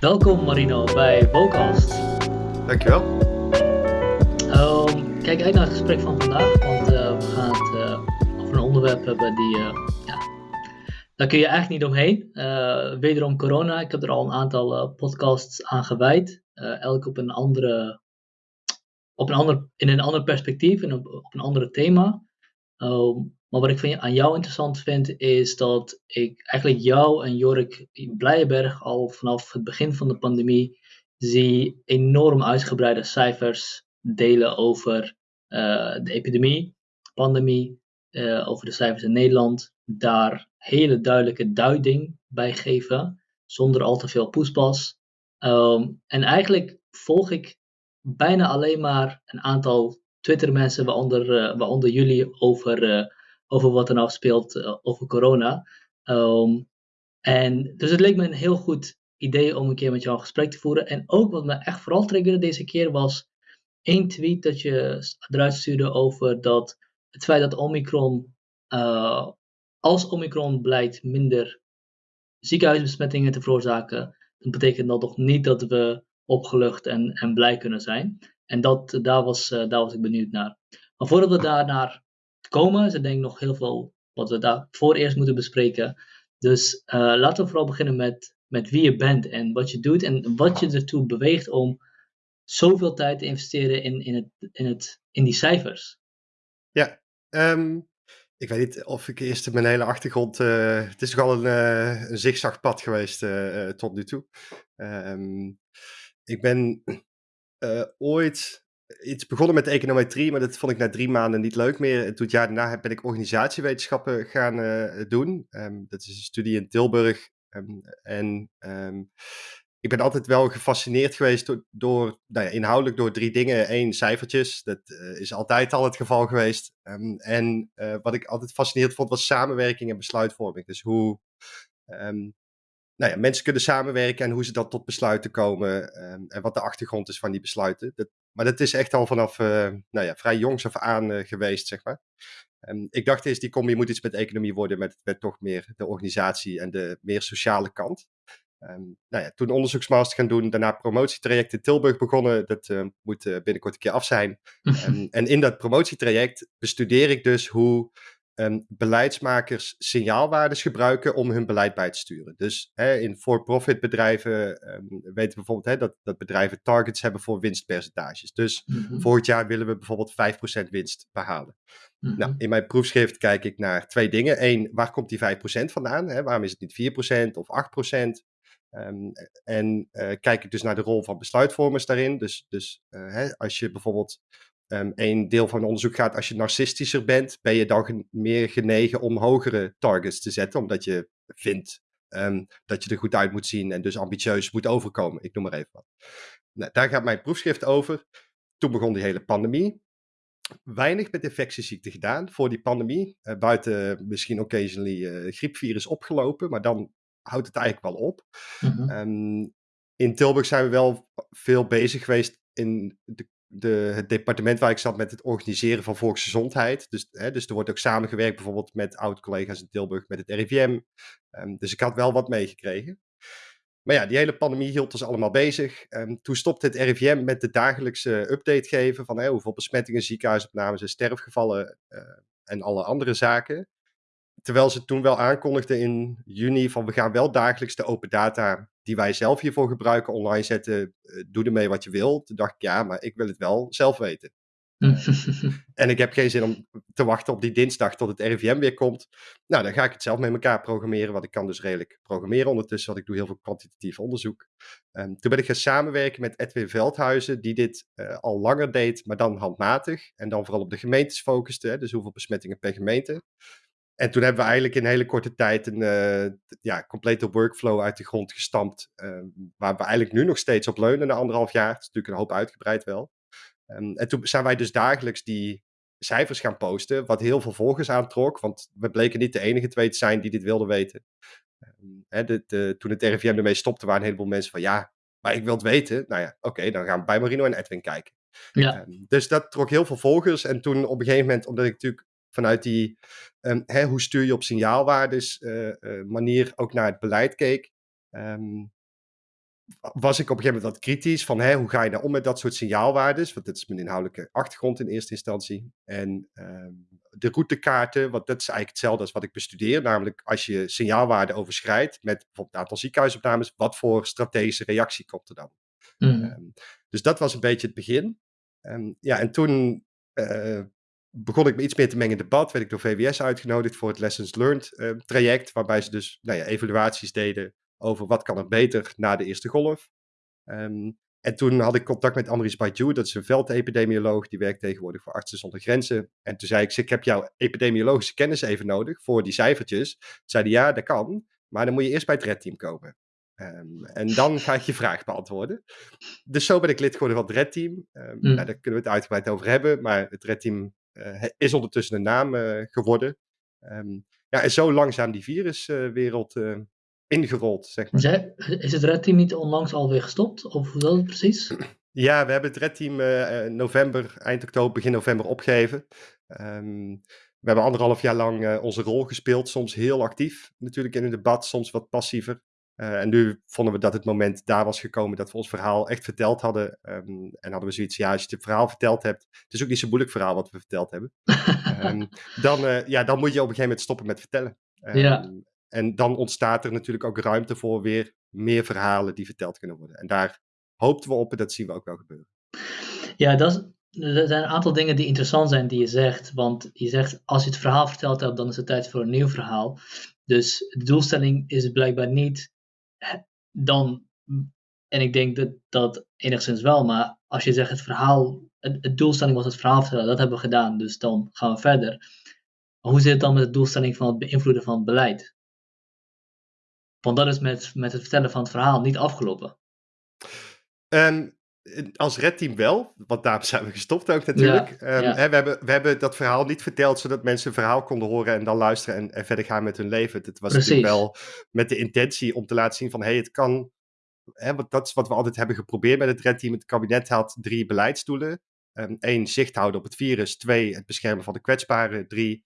Welkom Marino bij Vocast. Dankjewel. Um, kijk uit naar het gesprek van vandaag, want uh, we gaan het uh, over een onderwerp hebben die, uh, ja, daar kun je eigenlijk niet omheen. wederom corona, ik heb er al een aantal podcasts aan gewijd, elk op een andere, op een ander, in een ander perspectief en op, op een ander thema. Um, maar wat ik aan jou interessant vind, is dat ik eigenlijk jou en Jorik Blijenberg al vanaf het begin van de pandemie zie enorm uitgebreide cijfers delen over uh, de epidemie, pandemie, uh, over de cijfers in Nederland. Daar hele duidelijke duiding bij geven, zonder al te veel poespas. Um, en eigenlijk volg ik bijna alleen maar een aantal Twitter-mensen, waaronder, uh, waaronder jullie, over over wat er nou speelt uh, over corona. Um, en dus het leek me een heel goed idee om een keer met jou een gesprek te voeren. En ook wat me echt vooral triggerde deze keer was één tweet dat je eruit stuurde over dat het feit dat Omicron, uh, als Omicron blijkt minder ziekenhuisbesmettingen te veroorzaken, dan betekent dat toch niet dat we opgelucht en, en blij kunnen zijn. En dat, daar, was, uh, daar was ik benieuwd naar. Maar voordat we daar naar komen. Er denk ik nog heel veel wat we daarvoor eerst moeten bespreken. Dus uh, laten we vooral beginnen met, met wie je bent en wat je doet en wat je ertoe beweegt om zoveel tijd te investeren in, in, het, in, het, in die cijfers. Ja, um, ik weet niet of ik eerst mijn hele achtergrond. Uh, het is toch al een, uh, een zigzagpad geweest tot nu toe. Um, ik ben ooit iets begonnen met econometrie, maar dat vond ik na drie maanden niet leuk meer. En toen het jaar daarna ben ik organisatiewetenschappen gaan uh, doen. Um, dat is een studie in Tilburg. Um, en um, ik ben altijd wel gefascineerd geweest door, door nou ja, inhoudelijk door drie dingen. Eén, cijfertjes. Dat uh, is altijd al het geval geweest. en uh, wat ik altijd fascinerend vond, was samenwerking en besluitvorming. Dus hoe nou ja, mensen kunnen samenwerken en hoe ze dan tot besluiten komen. en wat de achtergrond is van die besluiten. Dat, maar dat is echt al vanaf uh, nou ja, vrij jongs af aan uh, geweest, zeg maar. Um, ik dacht eens, die combi moet iets met economie worden, met, met toch meer de organisatie en de meer sociale kant. Um, nou ja, toen onderzoeksmaster gaan doen, daarna promotietraject in Tilburg begonnen. Dat uh, moet binnenkort een keer af zijn. en in dat promotietraject bestudeer ik dus hoe um, beleidsmakers signaalwaardes gebruiken om hun beleid bij te sturen. Dus hè, in for-profit bedrijven um, weten we bijvoorbeeld hè, dat, dat bedrijven targets hebben voor winstpercentages. Dus mm-hmm. volgend jaar willen we bijvoorbeeld 5% winst behalen. Mm-hmm. Nou, in mijn proefschrift kijk ik naar twee dingen. Eén, waar komt die 5% vandaan? Hè? Waarom is het niet 4% of 8%? Um, en uh, kijk ik dus naar de rol van besluitvormers daarin. Dus, dus uh, hè, als je bijvoorbeeld um, een deel van het onderzoek gaat, als je narcistischer bent, ben je dan meer genegen om hogere targets te zetten, omdat je vindt um, dat je er goed uit moet zien en dus ambitieus moet overkomen. Ik noem maar even wat. Nou, daar gaat mijn proefschrift over. Toen begon die hele pandemie. Weinig met infectieziekten gedaan voor die pandemie. Uh, buiten misschien occasionally uh, griepvirus opgelopen, maar dan houdt het eigenlijk wel op. Mm-hmm. um, in Tilburg zijn we wel veel bezig geweest in de de, het departement waar ik zat met het organiseren van volksgezondheid. Dus, hè, dus er wordt ook samengewerkt bijvoorbeeld met oud-collega's in Tilburg met het RIVM. Ehm, dus ik had wel wat meegekregen. Maar ja, die hele pandemie hield ons allemaal bezig. Um, toen stopte het RIVM met de dagelijkse update geven van hè, hoeveel besmettingen, ziekenhuisopnames en sterfgevallen uh, en alle andere zaken. Terwijl ze toen wel aankondigden in juni van we gaan wel dagelijks de open data die wij zelf hiervoor gebruiken online zetten. Uh, doe ermee wat je wilt. Toen dacht ik ja, maar ik wil het wel zelf weten. en ik heb geen zin om te wachten op die dinsdag tot het RIVM weer komt. Nou, dan ga ik het zelf met elkaar programmeren, want ik kan dus redelijk programmeren ondertussen, want ik doe heel veel kwantitatief onderzoek. Um, toen ben ik gaan samenwerken met Edwin Veldhuizen, die dit uh, al langer deed, maar dan handmatig. En dan vooral op de gemeentes focuste, hè, dus hoeveel besmettingen per gemeente. En toen hebben we eigenlijk in een hele korte tijd een uh, ja, complete workflow uit de grond gestampt. Uh, waar we eigenlijk nu nog steeds op leunen na anderhalf jaar. Het is natuurlijk een hoop uitgebreid wel. Um, en toen zijn wij dus dagelijks die cijfers gaan posten. Wat heel veel volgers aantrok. Want we bleken niet de enige twee te zijn die dit wilden weten. Um, hè, de, de, toen het RIVM ermee stopte, waren een heleboel mensen van ja, maar ik wil het weten. Nou ja, oké, dan gaan we bij Marino en Edwin kijken. Ja. Um, dus dat trok heel veel volgers. En toen op een gegeven moment, omdat ik natuurlijk vanuit die um, hè, hoe stuur je op signaalwaardes uh, uh, manier ook naar het beleid keek. Um, was ik op een gegeven moment wat kritisch van hè, hoe ga je nou om met dat soort signaalwaardes? Want dat is mijn inhoudelijke achtergrond in eerste instantie. En ehm, de routekaarten, want dat is eigenlijk hetzelfde als wat ik bestudeer. Namelijk als je signaalwaarden overschrijdt met bijvoorbeeld een aantal ziekenhuisopnames, wat voor strategische reactie komt er dan? Mm. Ehm, dus dat was een beetje het begin. Ehm, ja, en toen eh, begon ik me iets meer te mengen in debat. Werd ik door VWS uitgenodigd voor het Lessons Learned uh, traject. Waarbij ze dus nou ja, evaluaties deden over wat kan er beter na de eerste golf. Um, en toen had ik contact met Amris Baidu, dat is een veldepidemioloog, die werkt tegenwoordig voor Artsen zonder Grenzen. En toen zei ik, ik heb jouw epidemiologische kennis even nodig voor die cijfertjes. Toen zei hij, ja, dat kan, maar dan moet je eerst bij het redteam komen. Um, en dan ga ik je vraag beantwoorden. Dus zo ben ik lid geworden van het redteam. Um, mm. nou, daar kunnen we het uitgebreid over hebben, maar het redteam uh, is ondertussen een naam uh, geworden. Um, ja, en zo langzaam die viruswereld uh, ingerold, zeg maar. Zij, is het redteam niet onlangs alweer gestopt? Of hoe dat het precies? Ja, we hebben het redteam uh, november, eind oktober, begin november opgegeven. Um, we hebben anderhalf jaar lang onze rol gespeeld, soms heel actief natuurlijk in het debat, soms wat passiever. Uh, en nu vonden we dat het moment daar was gekomen dat we ons verhaal echt verteld hadden. Um, en hadden we zoiets, ja, als je het verhaal verteld hebt, het is ook niet zo'n moeilijk verhaal wat we verteld hebben. um, dan, uh, ja, dan moet je op een gegeven moment stoppen met vertellen. Ja. En dan ontstaat er natuurlijk ook ruimte voor weer meer verhalen die verteld kunnen worden. En daar hoopten we op en dat zien we ook wel gebeuren. Ja, dat is, er zijn een aantal dingen die interessant zijn die je zegt. Want je zegt, als je het verhaal verteld hebt, dan is het tijd voor een nieuw verhaal. Dus de doelstelling is blijkbaar niet dan, en ik denk dat dat enigszins wel, maar als je zegt het verhaal, het, doelstelling was het verhaal vertellen, dat hebben we gedaan, dus dan gaan we verder. hoe zit het dan met de doelstelling van het beïnvloeden van het beleid? Want dat is met, met het vertellen van het verhaal niet afgelopen. Als redteam wel, want daar zijn we gestopt ook natuurlijk. Ja, um, ja. Hè, we, hebben, we hebben dat verhaal niet verteld zodat mensen een verhaal konden horen en dan luisteren en, en verder gaan met hun leven. Het was Precies. natuurlijk wel met de intentie om te laten zien van hé, hey, het kan. Hè, want dat is wat we altijd hebben geprobeerd met het redteam. Het kabinet had drie beleidsdoelen. Um, Eén, zicht houden op het virus. Twee, het beschermen van de kwetsbaren. Drie,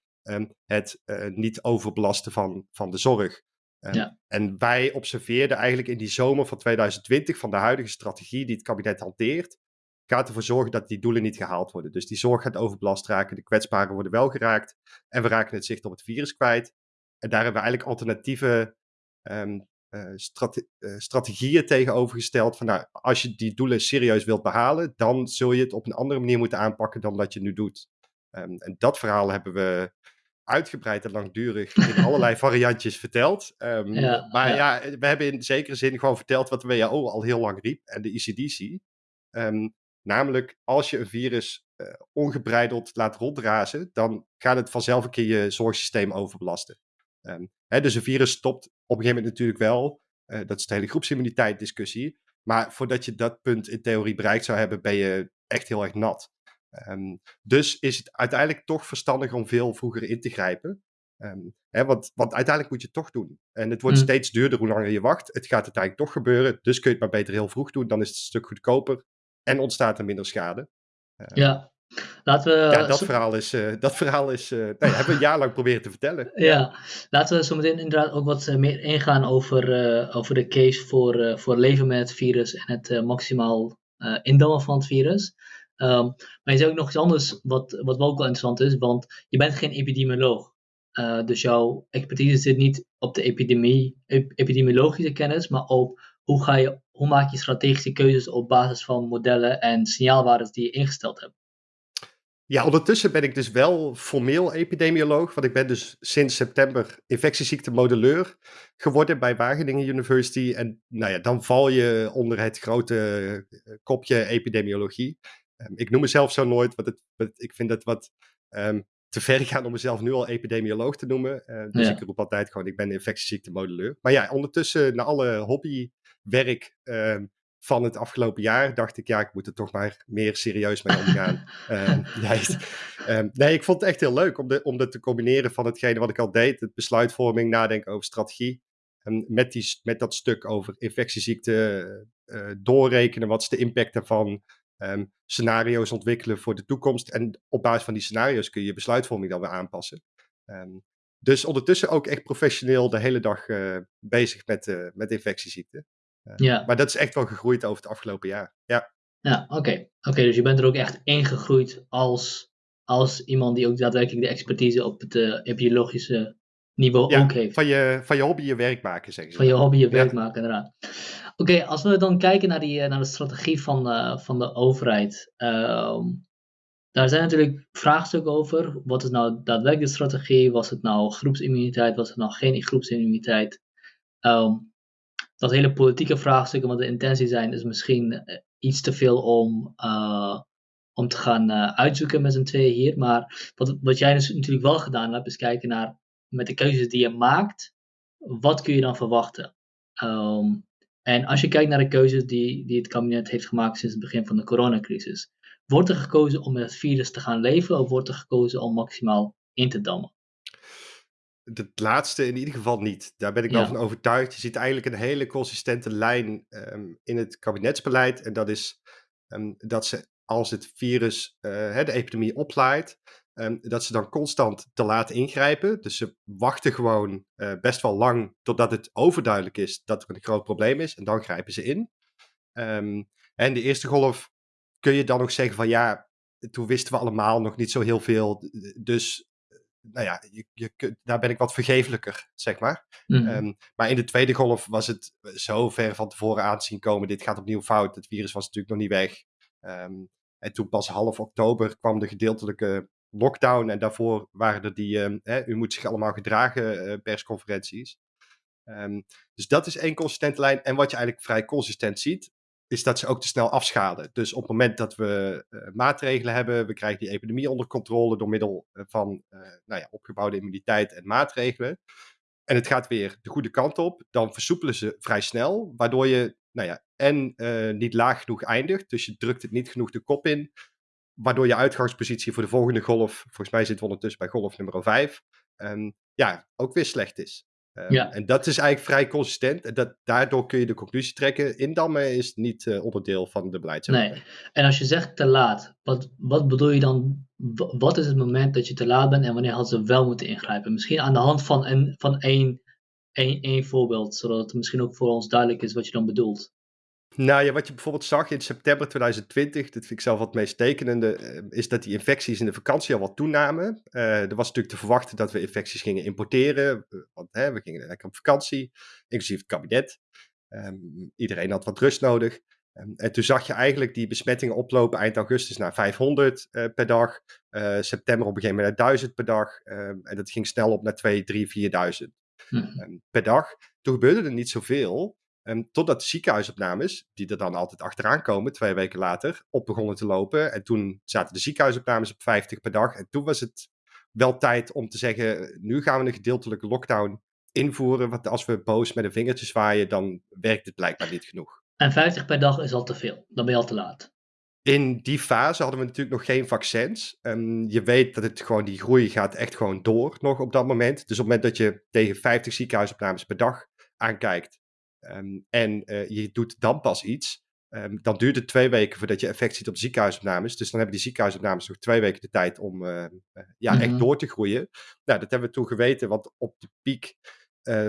het uh, niet overbelasten van, van de zorg. Um, ja. En wij observeerden eigenlijk in die zomer van 2020 van de huidige strategie die het kabinet hanteert, gaat ervoor zorgen dat die doelen niet gehaald worden. Dus die zorg gaat overbelast raken, de kwetsbaren worden wel geraakt en we raken het zicht op het virus kwijt. En daar hebben we eigenlijk alternatieve um, uh, strate uh, strategieën tegenover Van nou, als je die doelen serieus wilt behalen, dan zul je het op een andere manier moeten aanpakken dan dat je nu doet. Um, en dat verhaal hebben we uitgebreid en langdurig in allerlei variantjes verteld. Um, ja, maar ja. ja. we hebben in zekere zin gewoon verteld wat de WHO al heel lang riep en de ECDC. Um, namelijk, als je een virus uh, ongebreideld laat rondrazen, dan gaat het vanzelf een keer je zorgsysteem overbelasten. Um, hè, dus een virus stopt op een gegeven moment natuurlijk wel. Uh, dat is de hele groepsimmuniteit discussie. Maar voordat je dat punt in theorie bereikt zou hebben, ben je echt heel erg nat. Um, dus is het uiteindelijk toch verstandig om veel vroeger in te grijpen. Um, hè, want, want, uiteindelijk moet je het toch doen. En het wordt Mm. steeds duurder hoe langer je wacht. Het gaat uiteindelijk toch gebeuren. Dus kun je het maar beter heel vroeg doen. Dan is het een stuk goedkoper. En ontstaat er minder schade. Ehm, Ja, laten we. ja, dat zo- verhaal is. eh, dat verhaal is eh, nee, hebben we een jaar lang proberen te vertellen. Ja, laten we zo meteen inderdaad ook wat eh, meer ingaan over, eh, over de case voor, eh, voor leven met het virus en het eh, maximaal eh indammen van het virus. Ehm, maar je zei ook nog iets anders wat, wat wel ook wel interessant is, want je bent geen epidemioloog. Eh, dus jouw expertise zit niet op de epidemie, ep- epidemiologische kennis, maar op hoe, ga je, hoe maak je strategische keuzes op basis van modellen en signaalwaardes die je ingesteld hebt. Ja, ondertussen ben ik dus wel formeel epidemioloog, want ik ben dus sinds september infectieziektemodelleur geworden bij Wageningen University. En nou ja, dan val je onder het grote eh, kopje epidemiologie. Um, ik noem mezelf zo nooit, want het, ik vind het wat um, te ver gaan om mezelf nu al epidemioloog te noemen. Uh, dus Ja. ik roep altijd gewoon, ik ben infectieziektemodelleur. Maar ja, ondertussen, na alle hobbywerk van het afgelopen jaar dacht ik, ja, ik moet er toch maar meer serieus mee omgaan. um, nee, ik vond het echt heel leuk om, de, om dat te combineren van hetgene wat ik al deed, het besluitvorming, nadenken over strategie, um, met, die, met dat stuk over infectieziekten, uh, doorrekenen, wat is de impact daarvan, um, scenario's ontwikkelen voor de toekomst. En op basis van die scenario's kun je je besluitvorming dan weer aanpassen. Um, dus ondertussen ook echt professioneel de hele dag uh, bezig met, uh, met infectieziekten. Ja. Maar dat is echt wel gegroeid over het afgelopen jaar. Ja, Ja, oké. Oké, dus je bent er ook echt ingegroeid als, als iemand die ook daadwerkelijk de expertise op het eh, epidemiologische niveau ja ook heeft. van, je, van je hobby je werk maken, zeggen ze. Van je hobby je werk Ja. maken, inderdaad. Oké, als we dan kijken naar, die, eh, naar de strategie van, eh, van de overheid. ehm, daar zijn natuurlijk vraagstukken over. Wat is nou daadwerkelijk de strategie? Was het nou groepsimmuniteit? Was het nou geen groepsimmuniteit? Ehm, dat hele politieke vraagstuk en wat de intentie zijn, is misschien eh, iets te veel om, om te gaan uitzoeken met z'n tweeën hier. Maar wat, wat jij dus natuurlijk wel gedaan hebt, is kijken naar met de keuzes die je maakt, wat kun je dan verwachten? Ehm, en als je kijkt naar de keuzes die, die het kabinet heeft gemaakt sinds het begin van de coronacrisis, wordt er gekozen om met het virus te gaan leven of wordt er gekozen om maximaal in te dammen? Het laatste in ieder geval niet. Daar ben ik wel Ja. van overtuigd. Je ziet eigenlijk een hele consistente lijn ehm, in het kabinetsbeleid. En dat is ehm, dat ze als het virus, eh, de epidemie oplaait, ehm, dat ze dan constant te laat ingrijpen. Dus ze wachten gewoon eh, best wel lang totdat het overduidelijk is dat er een groot probleem is. En dan grijpen ze in. Ehm, en de eerste golf kun je dan nog zeggen van ja, toen wisten we allemaal nog niet zo heel veel. Dus nou ja, je, je, daar ben ik wat vergeeflijker, zeg maar. Mhm. Ehm, maar in de tweede golf was het zo ver van tevoren aan te zien komen. Dit gaat opnieuw fout. Het virus was natuurlijk nog niet weg. En toen pas half oktober kwam de gedeeltelijke lockdown. En daarvoor waren er die, ehm, hè, u moet zich allemaal gedragen, eh, persconferenties. Ehm, dus dat is één consistente lijn. En wat je eigenlijk vrij consistent ziet, is dat ze ook te snel afschalen. Dus op het moment dat we eh, maatregelen hebben, we krijgen die epidemie onder controle door middel eh, van nou ja, opgebouwde immuniteit en maatregelen. En het gaat weer de goede kant op, dan versoepelen ze vrij snel, waardoor je nou ja, en niet laag genoeg eindigt, dus je drukt het niet genoeg de kop in, waardoor je uitgangspositie voor de volgende golf, volgens mij zitten we ondertussen bij golf nummer 5, ja, ook weer slecht is. Ehm, Ja. En dat is eigenlijk vrij consistent. En dat, daardoor kun je de conclusie trekken. Indammen is niet eh, onderdeel van de beleidsoverheid. Nee. En als je zegt te laat, wat, wat bedoel je dan? Wa- Wat is het moment dat je te laat bent en wanneer hadden ze wel moeten ingrijpen? Misschien aan de hand van, een, van één, één, één voorbeeld, zodat het misschien ook voor ons duidelijk is wat je dan bedoelt. Nou ja, wat je bijvoorbeeld zag in september 2020, dat vind ik zelf wat meest tekenende, eh, is dat die infecties in de vakantie al wat toenamen. Eh, er was natuurlijk te verwachten dat we infecties gingen importeren, eh, want hè, we gingen lekker op vakantie, inclusief het kabinet. Ehm, iedereen had wat rust nodig. Ehm, en toen zag je eigenlijk die besmettingen oplopen eind augustus naar 500 eh, per dag. September op een gegeven moment naar 1000 per dag. Ehm, en dat ging snel op naar 2, 3, 4000 Hm. ehm, per dag. Toen gebeurde er niet zoveel. Ehm, totdat de ziekenhuisopnames, die er dan altijd achteraan komen, twee weken later, op begonnen te lopen. En toen zaten de ziekenhuisopnames op 50 per dag. En toen was het wel tijd om te zeggen, nu gaan we een gedeeltelijke lockdown invoeren. Want als we boos met een vingertje zwaaien, dan werkt het blijkbaar niet genoeg. En 50 per dag is al te veel. Dan ben je al te laat. In die fase hadden we natuurlijk nog geen vaccins. Ehm, je weet dat het gewoon, die groei gaat echt gewoon door nog op dat moment. Dus op het moment dat je tegen 50 ziekenhuisopnames per dag aankijkt ehm, en eh, je doet dan pas iets, ehm, dan duurt het twee weken voordat je effect ziet op de ziekenhuisopnames. Dus dan hebben die ziekenhuisopnames nog twee weken de tijd om eh, eh, ja, Mhm. echt door te groeien. Nou, dat hebben we toen geweten, want op de piek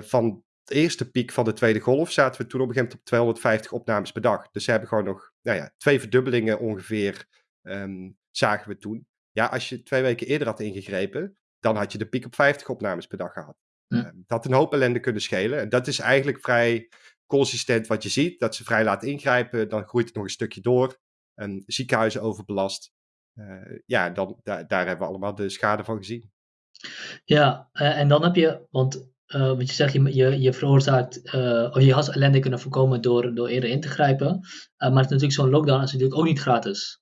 van de eerste piek van de tweede golf zaten we toen op een gegeven moment op 250 opnames per dag. Dus ze hebben gewoon nog nou ja, twee verdubbelingen ongeveer ehm, zagen we toen. Ja, als je twee weken eerder had ingegrepen, dan had je de piek op 50 opnames per dag gehad. Hm. Ehm, dat had een hoop ellende kunnen schelen. En dat is eigenlijk vrij consistent wat je ziet. Dat ze vrij laat ingrijpen, dan groeit het nog een stukje door. En ziekenhuizen overbelast. Eh, ja, dan, daar, daar hebben we allemaal de schade van gezien. Ja, eh, en dan heb je, want eh, wat je zegt, je, je, je veroorzaakt, of je had ellende kunnen voorkomen door, door eerder in te grijpen. Maar het is natuurlijk zo'n lockdown is natuurlijk ook niet gratis.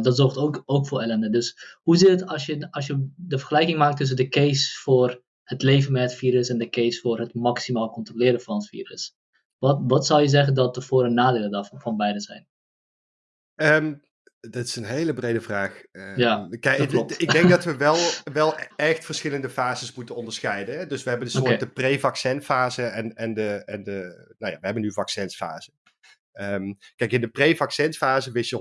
Dat zorgt ook, ook voor ellende. Dus hoe zit het als je, als je de vergelijking maakt tussen de case voor het leven met het virus en de case voor het maximaal controleren van het virus? Wat, wat zou je zeggen dat de voor- en nadelen daarvan van beide zijn? Ehm, dat is een hele brede vraag. Ehm, Ja, kijk, ik denk dat we wel, wel echt verschillende fases moeten onderscheiden. Hè? Dus we hebben de soort de pre-vaccinfase en, en, de, en de, nou ja, we hebben nu vaccinsfase. Ehm, kijk, in de pre-vaccinsfase wist je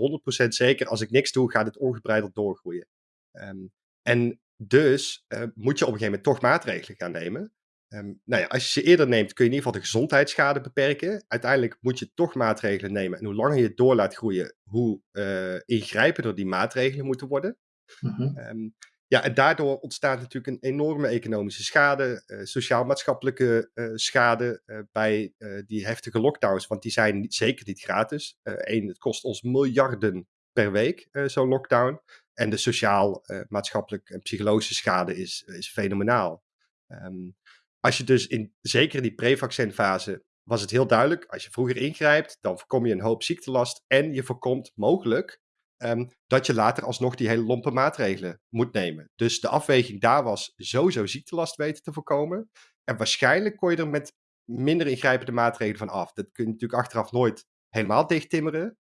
100% zeker, als ik niks doe, gaat het ongebreideld doorgroeien. Ehm, en dus eh, moet je op een gegeven moment toch maatregelen gaan nemen. Ehm, nou ja, als je ze eerder neemt, kun je in ieder geval de gezondheidsschade beperken. Uiteindelijk moet je toch maatregelen nemen. En hoe langer je het door laat groeien, hoe uh, ingrijpender die maatregelen moeten worden. Mhm. Ehm, ja, en daardoor ontstaat natuurlijk een enorme economische schade, uh, sociaal-maatschappelijke uh, schade bij die heftige lockdowns. Want die zijn niet, zeker niet gratis. Eén, het kost ons miljarden per week, zo'n lockdown. En de sociaal-maatschappelijk en psychologische schade is, is fenomenaal. Um, als je dus in, zeker in die pre-vaccinfase, was het heel duidelijk, als je vroeger ingrijpt, dan voorkom je een hoop ziektelast en je voorkomt mogelijk um, dat je later alsnog die hele lompe maatregelen moet nemen. Dus de afweging daar was sowieso ziektelast weten te voorkomen. En waarschijnlijk kon je er met minder ingrijpende maatregelen van af. Dat kun je natuurlijk achteraf nooit helemaal dichttimmeren.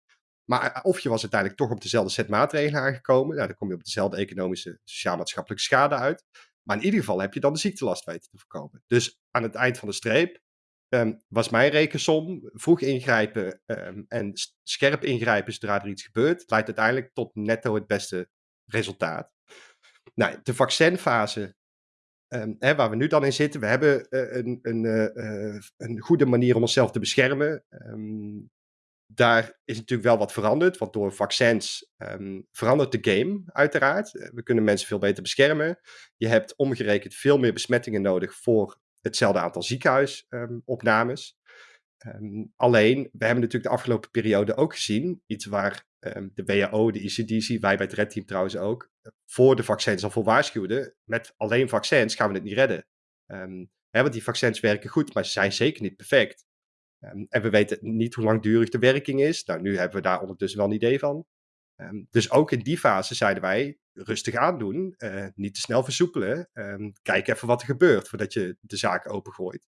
Maar eh, of je was uiteindelijk toch op dezelfde set maatregelen aangekomen. Nou, dan kom je op dezelfde economische, sociaal-maatschappelijke schade uit. Maar in ieder geval heb je dan de ziektelast weten te voorkomen. Dus aan het eind van de streep um, was mijn rekensom vroeg ingrijpen um, en scherp ingrijpen zodra er iets gebeurt, leidt uiteindelijk tot netto het beste resultaat. Nou, de vaccinfase, um, hè, waar we nu dan in zitten, we hebben uh, een, een, uh, een goede manier om onszelf te beschermen daar is natuurlijk wel wat veranderd, want door vaccins um, verandert de game uiteraard. Eh, we kunnen mensen veel beter beschermen. Je hebt omgerekend veel meer besmettingen nodig voor hetzelfde aantal ziekenhuisopnames. Um, alleen, we hebben natuurlijk de afgelopen periode ook gezien, iets waar de WHO, de ECDC, wij bij het Red Team trouwens ook, voor de vaccins al voor waarschuwden, met alleen vaccins gaan we het niet redden. Want die vaccins werken goed, maar ze zijn zeker niet perfect. Um, en we weten niet hoe langdurig de werking is. Nou, nu hebben we daar ondertussen wel een idee van. Um, dus ook in die fase zeiden wij rustig aandoen, uh, niet te snel versoepelen. Um, kijk even wat er gebeurt voordat je de zaak opengooit.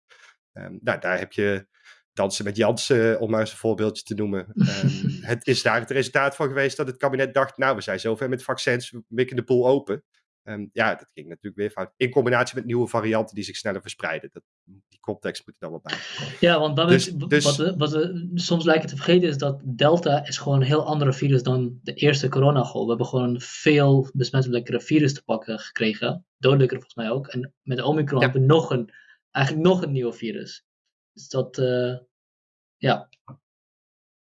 nou, daar heb je dansen met Jansen, om maar eens een voorbeeldje te noemen. het is daar het resultaat van geweest dat het kabinet dacht, nou, we zijn zover met vaccins, we mikken de boel open. Um, ja, dat ging natuurlijk weer fout. In combinatie met nieuwe varianten die zich sneller verspreiden. Dat, die context moet er dan wel bij. Ja, want dat dus, is, dus, wat, we, wat we soms lijken te vergeten is dat Delta is gewoon een heel andere virus dan de eerste coronagolf. We hebben gewoon een veel besmettelijkere virus te pakken gekregen. Dodelijker volgens mij ook. En met Omicron hebben we nog een, eigenlijk nog een nieuw virus. Dus dat, uh, ja.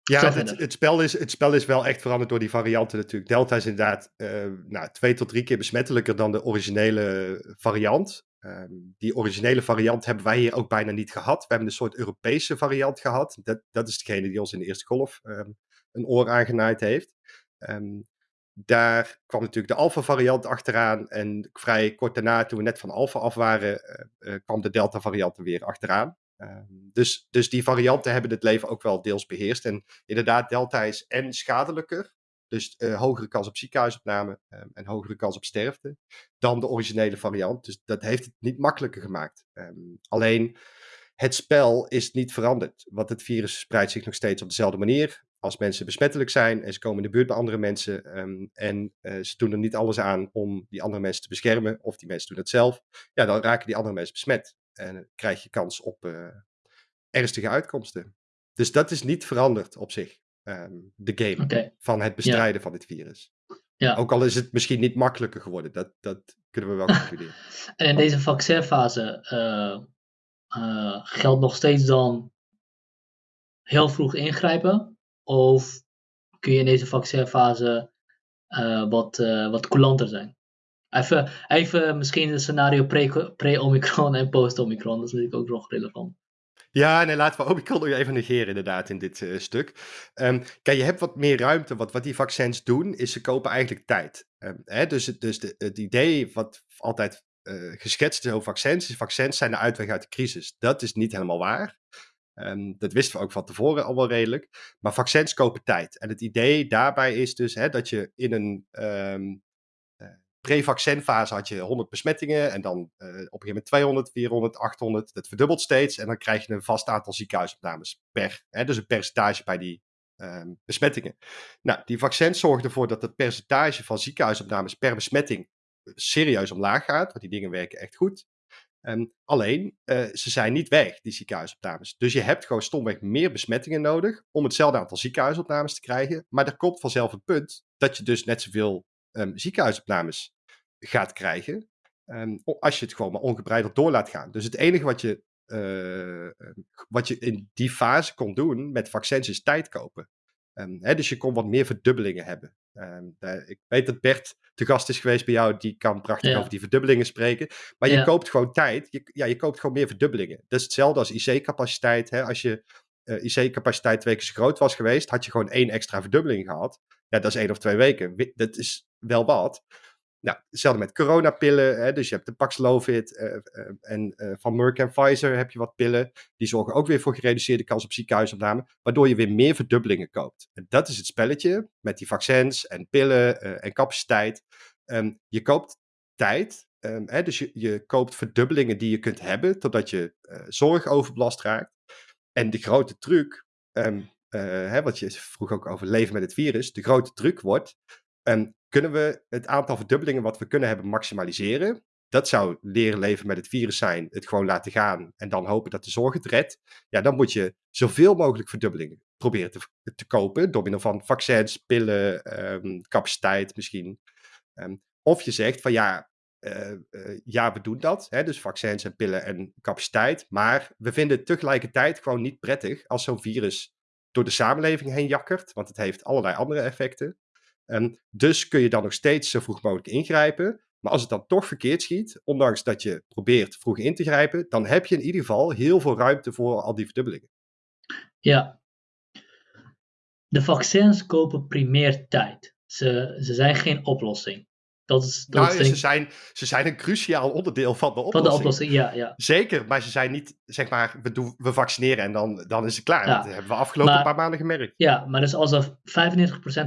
Ja, het, het, spel is, het spel is wel echt veranderd door die varianten natuurlijk. Delta is inderdaad uh, nou, twee tot drie keer besmettelijker dan de originele variant. Um, die originele variant hebben wij hier ook bijna niet gehad. We hebben een soort Europese variant gehad. Dat, dat is degene die ons in de eerste golf um, een oor aangenaaid heeft. Um, daar kwam natuurlijk de Alpha-variant achteraan. En vrij kort daarna, toen we net van Alpha af waren, uh, uh, kwam de Delta-variant er weer achteraan. Ehm, dus, dus die varianten hebben het leven ook wel deels beheerst. En inderdaad, delta is en schadelijker, dus uh, hogere kans op ziekenhuisopname um, en hogere kans op sterfte, dan de originele variant. Dus dat heeft het niet makkelijker gemaakt. Um, alleen het spel is niet veranderd, want het virus spreidt zich nog steeds op dezelfde manier. Als mensen besmettelijk zijn en ze komen in de buurt bij andere mensen en uh, ze doen er niet alles aan om die andere mensen te beschermen, of die mensen doen het zelf, ja, dan raken die andere mensen besmet. En krijg je kans op uh, ernstige uitkomsten. Dus dat is niet veranderd op zich, um, de game okay. van het bestrijden ja. van dit virus. Ja. Ook al is het misschien niet makkelijker geworden, dat, dat kunnen we wel concluderen. en in deze vaccinfase uh, uh, geldt nog steeds dan heel vroeg ingrijpen? Of kun je in deze vaccinfase wat, wat coulanter zijn? Even, even misschien een scenario pre-Omicron pre en post-Omicron. Dat is natuurlijk ook nog relevant. Ja, nee, laten we Omicron nog even negeren inderdaad in dit uh, stuk. Um, kijk, je hebt wat meer ruimte. Wat, wat die vaccins doen, is ze kopen eigenlijk tijd. Um, hè, dus dus de, het idee wat altijd uh, geschetst is over vaccins, is vaccins zijn de uitweg uit de crisis. Dat is niet helemaal waar. Um, dat wisten we ook van tevoren al wel redelijk. Maar vaccins kopen tijd. En het idee daarbij is dus hè, dat je in een pre-vaccinfase had je 100 besmettingen en dan uh, op een gegeven moment 200, 400, 800. Dat verdubbelt steeds en dan krijg je een vast aantal ziekenhuisopnames per. Hè, dus een percentage bij die um, besmettingen. Nou, die vaccins zorgen ervoor dat het percentage van ziekenhuisopnames per besmetting eh, serieus omlaag gaat, want die dingen werken echt goed. Um, alleen, uh, ze zijn niet weg, die ziekenhuisopnames. Dus je hebt gewoon stomweg meer besmettingen nodig om hetzelfde aantal ziekenhuisopnames te krijgen. Maar er komt vanzelf een punt dat je dus net zoveel um, ziekenhuisopnames gaat krijgen. Ehm, als je het gewoon maar ongebreideld door laat gaan. Dus het enige wat je, uh, wat je in die fase kon doen met vaccins is tijd kopen. Um, hè, dus je kon wat meer verdubbelingen hebben. Um, ik weet dat Bert te gast is geweest bij jou, die kan prachtig over die verdubbelingen spreken. Maar je koopt gewoon tijd, je, ja, je koopt gewoon meer verdubbelingen. Dat is hetzelfde als IC-capaciteit. Als je uh, IC-capaciteit twee keer zo groot was geweest, had je gewoon één extra verdubbeling gehad. Ja, dat is één of twee weken. Dat is wel wat. Nou, hetzelfde met coronapillen. Hè, dus je hebt de Paxlovid uh, en van Merck en Pfizer heb je wat pillen. Die zorgen ook weer voor gereduceerde kans op ziekenhuisopname. Waardoor je weer meer verdubbelingen koopt. En dat is het spelletje met die vaccins en pillen en capaciteit. Um, je koopt tijd. Um, hè, dus je, je koopt verdubbelingen die je kunt hebben. Totdat je zorgoverbelast raakt. En de grote truc, um, hè, wat je vroeg ook over leven met het virus. De grote truc wordt um, kunnen we het aantal verdubbelingen wat we kunnen hebben maximaliseren. Dat zou leren leven met het virus zijn, het gewoon laten gaan en dan hopen dat de zorg het redt. Ja, dan moet je zoveel mogelijk verdubbelingen proberen te, te kopen door middel van vaccins, pillen, um, capaciteit misschien. Of je zegt van ja, uh, uh, ja, we doen dat. Hè, dus vaccins en pillen en capaciteit. Maar we vinden het tegelijkertijd gewoon niet prettig als zo'n virus door de samenleving heen jakkert. Want het heeft allerlei andere effecten. En dus kun je dan nog steeds zo vroeg mogelijk ingrijpen. Maar als het dan toch verkeerd schiet, ondanks dat je probeert vroeg in te grijpen, dan heb je in ieder geval heel veel ruimte voor al die verdubbelingen. Ja. De vaccins kopen primair tijd. Ze, ze zijn geen oplossing. Dat is, dat nou, ze, zijn, ze zijn een cruciaal onderdeel van de oplossing. Van de oplossing, ja. ja. Zeker, maar ze zijn niet, zeg maar, we, doen, we vaccineren en dan, dan is het klaar. Dat hebben we afgelopen paar maanden gemerkt. Ja, maar dus als we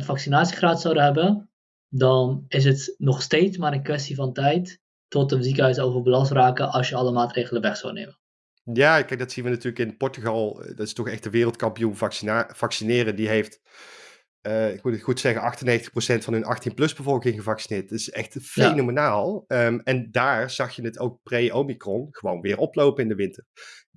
95% vaccinatiegraad zouden hebben, dan is het nog steeds maar een kwestie van tijd tot de ziekenhuizen overbelast raken als je alle maatregelen weg zou nemen. Ja, kijk, dat zien we natuurlijk in Portugal. Dat is toch echt de wereldkampioen vaccineren. Die heeft uh, ik moet het goed zeggen, 98% van hun 18-plus bevolking gevaccineerd. Dat is echt fenomenaal. Ehm, en daar zag je het ook pre-Omicron gewoon weer oplopen in de winter.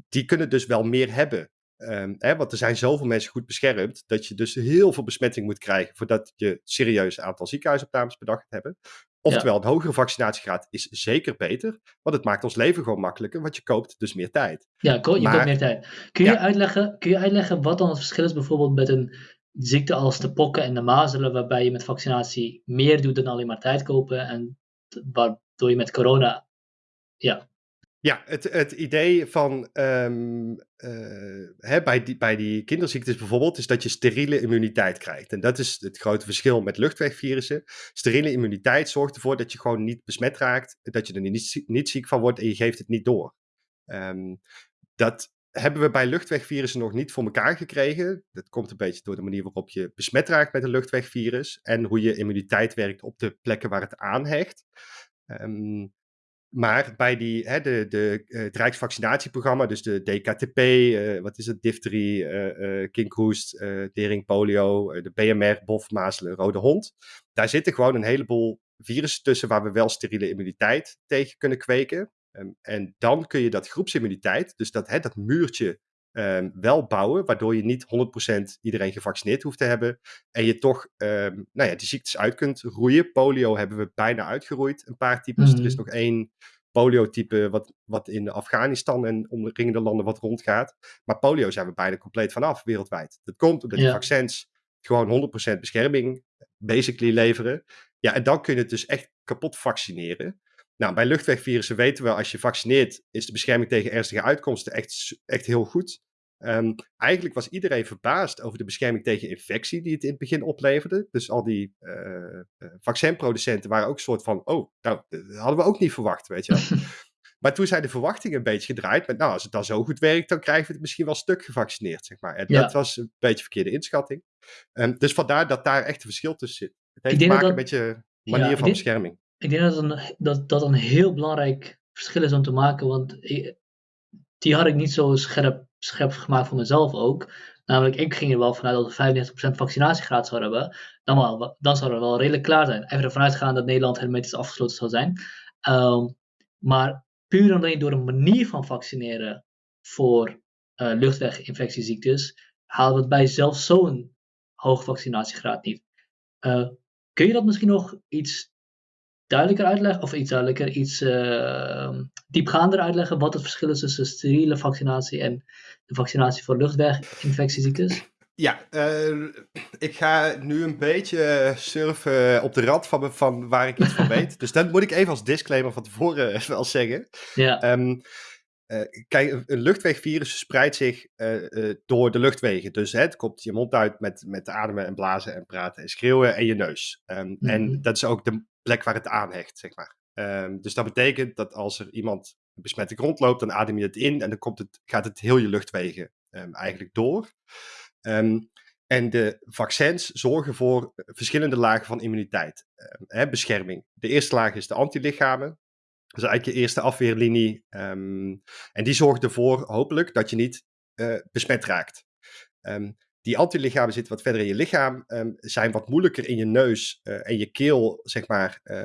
Die kunnen dus wel meer hebben. Um, hè, want er zijn zoveel mensen goed beschermd, dat je dus heel veel besmetting moet krijgen voordat je serieus aantal ziekenhuisopnames per dag gaat hebben. Oftewel, een hogere vaccinatiegraad is zeker beter, want het maakt ons leven gewoon makkelijker, want je koopt dus meer tijd. Ja, je koopt meer tijd. Kun je, uitleggen, kun je uitleggen wat dan het verschil is bijvoorbeeld met een ziekte als de pokken en de mazelen, waarbij je met vaccinatie meer doet dan alleen maar tijd kopen. En waardoor je met corona. Ja. Ja, het, het idee van um, uh, hè, bij, die, bij die kinderziektes bijvoorbeeld, is dat je steriele immuniteit krijgt. En dat is het grote verschil met luchtwegvirussen. Steriele immuniteit zorgt ervoor dat je gewoon niet besmet raakt, dat je er niet, niet ziek van wordt en je geeft het niet door. Um, dat hebben we bij luchtwegvirussen nog niet voor elkaar gekregen. Dat komt een beetje door de manier waarop je besmet raakt met een luchtwegvirus en hoe je immuniteit werkt op de plekken waar het aanhecht. Um, maar bij die, hè, de, de, uh, het Rijksvaccinatieprogramma, dus de DKTP, uh, eh, wat is het, difterie, uh, uh, kinkhoest, tering, polio, de BMR, bof, mazelen, rode hond. Daar zitten gewoon een heleboel virussen tussen waar we wel steriele immuniteit tegen kunnen kweken. Um, en dan kun je dat groepsimmuniteit, dus dat, hè, dat muurtje, um, wel bouwen, waardoor je niet 100% iedereen gevaccineerd hoeft te hebben. En je toch um, nou ja, die ziektes uit kunt roeien. Polio hebben we bijna uitgeroeid, een paar types. Mm. Er is nog één polio-type wat, wat in Afghanistan en omringende landen wat rondgaat. Maar polio zijn we bijna compleet vanaf wereldwijd. Dat komt omdat ja. die vaccins gewoon 100% bescherming basically leveren. Ja, en dan kun je het dus echt kapot vaccineren. Nou, bij luchtwegvirussen weten we, als je vaccineert, is de bescherming tegen ernstige uitkomsten echt, echt heel goed. Um, eigenlijk was iedereen verbaasd over de bescherming tegen infectie die het in het begin opleverde. Dus al die uh, vaccinproducenten waren ook een soort van, oh, nou, dat hadden we ook niet verwacht, weet je wel. maar toen zijn de verwachtingen een beetje gedraaid met, nou, als het dan zo goed werkt, dan krijgen we het misschien wel stuk gevaccineerd, zeg maar. En ja. dat was een beetje verkeerde inschatting. Um, dus vandaar dat daar echt een verschil tussen zit. Het heeft te maken dat... met je manier ja, van bescherming ik denk dat een, dat, dat een heel belangrijk verschil is om te maken, want die had ik niet zo scherp, scherp gemaakt voor mezelf ook. Namelijk, ik ging er wel vanuit dat we 95% vaccinatiegraad zouden hebben. Dan, wel, dan zou het wel redelijk klaar zijn. Even ervan uitgaan dat Nederland hermetisch afgesloten zou zijn. Um, maar puur je door een manier van vaccineren voor uh, luchtweginfectieziektes, halen we het bij zelfs zo'n hoge vaccinatiegraad niet. Uh, kun je dat misschien nog iets duidelijker uitleggen, of iets duidelijker, iets uh, diepgaander uitleggen wat het verschil is tussen steriele vaccinatie en de vaccinatie voor luchtweginfectieziektes? Ja, uh, ik ga nu een beetje surfen op de rand van, van waar ik iets van weet. Dus dat moet ik even als disclaimer van tevoren wel zeggen. Ja. Um, uh, kijk, een luchtwegvirus spreidt zich uh, door de luchtwegen. Dus hè, het komt je mond uit met, met ademen en blazen en praten en schreeuwen en je neus. Um, mm -hmm. En dat is ook de plek waar het aanhecht, zeg maar. Um, dus dat betekent dat als er iemand besmette grond loopt, dan adem je het in en dan komt het, gaat het heel je luchtwegen um, eigenlijk door. Um, en de vaccins zorgen voor verschillende lagen van immuniteit, hè, bescherming. De eerste laag is de antilichamen. Dat is eigenlijk je eerste afweerlinie. en die zorgt ervoor, hopelijk, dat je niet uh, besmet raakt. Die antilichamen zitten wat verder in je lichaam, um, zijn wat moeilijker in je neus uh, en je keel, zeg maar, uh,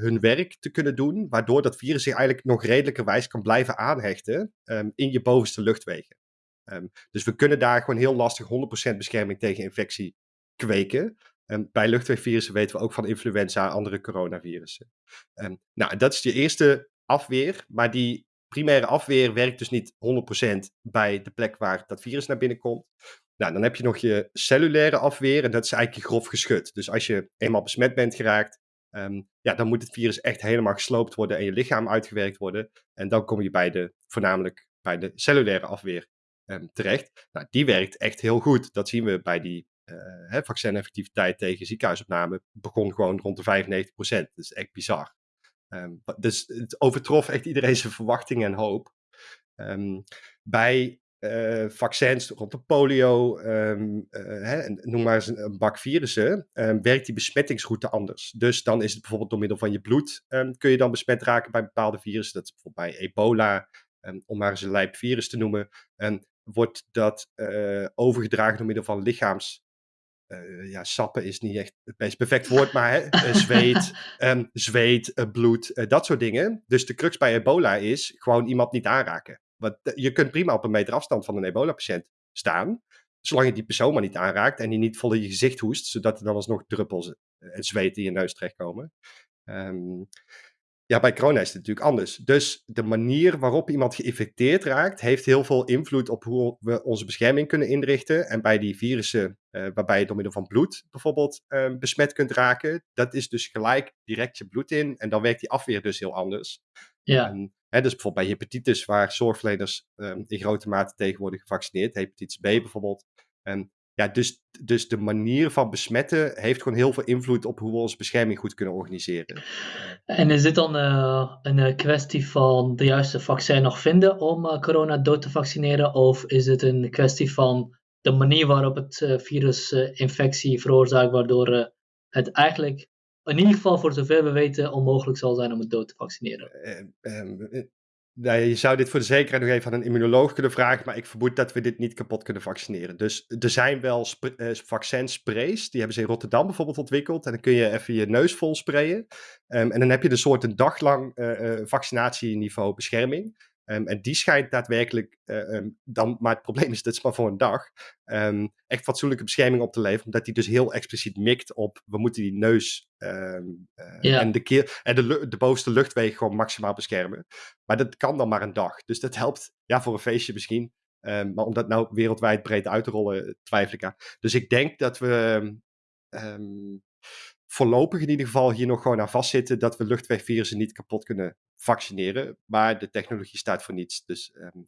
hun werk te kunnen doen, waardoor dat virus zich eigenlijk nog redelijkerwijs kan blijven aanhechten um, in je bovenste luchtwegen. Um, dus we kunnen daar gewoon heel lastig 100% bescherming tegen infectie kweken. bij luchtwegvirussen weten we ook van influenza en andere coronavirussen. nou, dat is je eerste afweer, maar die primaire afweer werkt dus niet 100% bij de plek waar dat virus naar binnen komt. Nou, dan heb je nog je cellulaire afweer en dat is eigenlijk grof geschut. Dus als je eenmaal besmet bent geraakt, um, ja, dan moet het virus echt helemaal gesloopt worden en je lichaam uitgewerkt worden. En dan kom je bij de, voornamelijk bij de cellulaire afweer um, terecht. Nou, die werkt echt heel goed. Dat zien we bij die uh, vaccineffectiviteit tegen ziekenhuisopname. Begon gewoon rond de 95%. Dat is echt bizar. Um, dus het overtrof echt iedereen zijn verwachtingen en hoop. Bij uh, vaccins rond de polio, um, uh, hè, noem maar eens een, bak virussen, um, werkt die besmettingsroute anders. Dus dan is het bijvoorbeeld door middel van je bloed, um, kun je dan besmet raken bij bepaalde virussen. Dat is bijvoorbeeld bij ebola, om maar eens een lijp virus te noemen. wordt dat uh, overgedragen door middel van lichaams ja, sappen is niet echt het meest perfect woord, maar hè, zweet, zweet bloed, dat soort dingen. Dus de crux bij ebola is gewoon iemand niet aanraken. Want je kunt prima op een meter afstand van een ebola-patiënt staan, zolang je die persoon maar niet aanraakt en die niet vol in je gezicht hoest, zodat er dan alsnog druppels en zweet in je neus terechtkomen. Um, ja, bij corona is het natuurlijk anders. Dus de manier waarop iemand geïnfecteerd raakt, heeft heel veel invloed op hoe we onze bescherming kunnen inrichten. En bij die virussen, uh, waarbij je door middel van bloed bijvoorbeeld uh, besmet kunt raken, dat is dus gelijk direct je bloed in. En dan werkt die afweer dus heel anders. Ja. En, hè, dus bijvoorbeeld bij hepatitis, waar zorgverleners um, in grote mate tegen worden gevaccineerd, hepatitis B bijvoorbeeld. En ja, dus, dus de manier van besmetten heeft gewoon heel veel invloed op hoe we onze bescherming goed kunnen organiseren. En is dit dan uh, een kwestie van de juiste vaccin nog vinden om uh, corona dood te vaccineren? Of is het een kwestie van de manier waarop het uh, virus infectie veroorzaakt, waardoor het eigenlijk in ieder geval voor zover we weten onmogelijk zal zijn om het dood te vaccineren? Nou, je zou dit voor de zekerheid nog even aan een immunoloog kunnen vragen, maar ik vermoed dat we dit niet kapot kunnen vaccineren. Dus er zijn wel uh, vaccinsprays, die hebben ze in Rotterdam bijvoorbeeld ontwikkeld. En dan kun je even je neus vol sprayen. Um, en dan heb je een soort een dag lang uh, uh, vaccinatieniveau bescherming. Um, en die schijnt daadwerkelijk uh, um, dan, maar het probleem is, dat is maar voor een dag, um, echt fatsoenlijke bescherming op te leveren, omdat die dus heel expliciet mikt op, we moeten die neus uh, ja. en, de, keer, en de, de bovenste luchtwegen gewoon maximaal beschermen. Maar dat kan dan maar een dag. Dus dat helpt, ja, voor een feestje misschien. maar om dat nou wereldwijd breed uit te rollen, twijfel ik aan. Dus ik denk dat we voorlopig in ieder geval hier nog gewoon aan vastzitten dat we luchtwegvirussen niet kapot kunnen vaccineren. Maar de technologie staat voor niets. Dus um,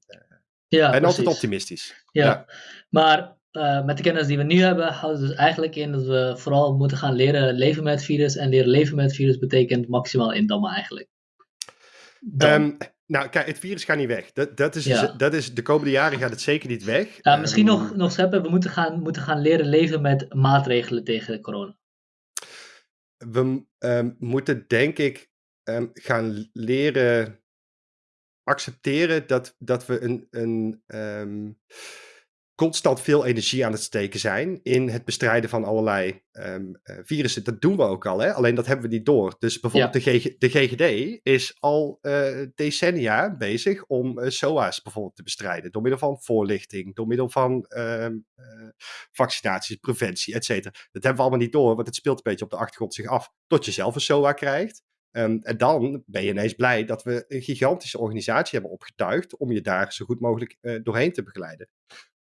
ja, ben altijd optimistisch. Ja, ja. maar uh, met de kennis die we nu hebben, houdt het dus eigenlijk in dat we vooral moeten gaan leren leven met het virus. En leren leven met virus betekent maximaal indammen eigenlijk. Um, nou, kijk, het virus gaat niet weg. Dat, dat, is, ja. dat is, de komende jaren gaat het zeker niet weg. Ja, misschien um, nog, nog scheppen, we moeten gaan, moeten gaan leren leven met maatregelen tegen corona we um, moeten denk ik um, gaan leren accepteren dat, dat we een, een um, constant veel energie aan het steken zijn in het bestrijden van allerlei um, uh, virussen. Dat doen we ook al, hè? alleen dat hebben we niet door. Dus bijvoorbeeld ja. de, GG, de GGD is al uh, decennia bezig om uh, SOA's bijvoorbeeld te bestrijden. Door middel van voorlichting, door middel van vaccinaties, preventie, et cetera. Dat hebben we allemaal niet door, want het speelt een beetje op de achtergrond zich af. Tot je zelf een SOA krijgt. Ehm, en dan ben je ineens blij dat we een gigantische organisatie hebben opgetuigd om je daar zo goed mogelijk uh, doorheen te begeleiden.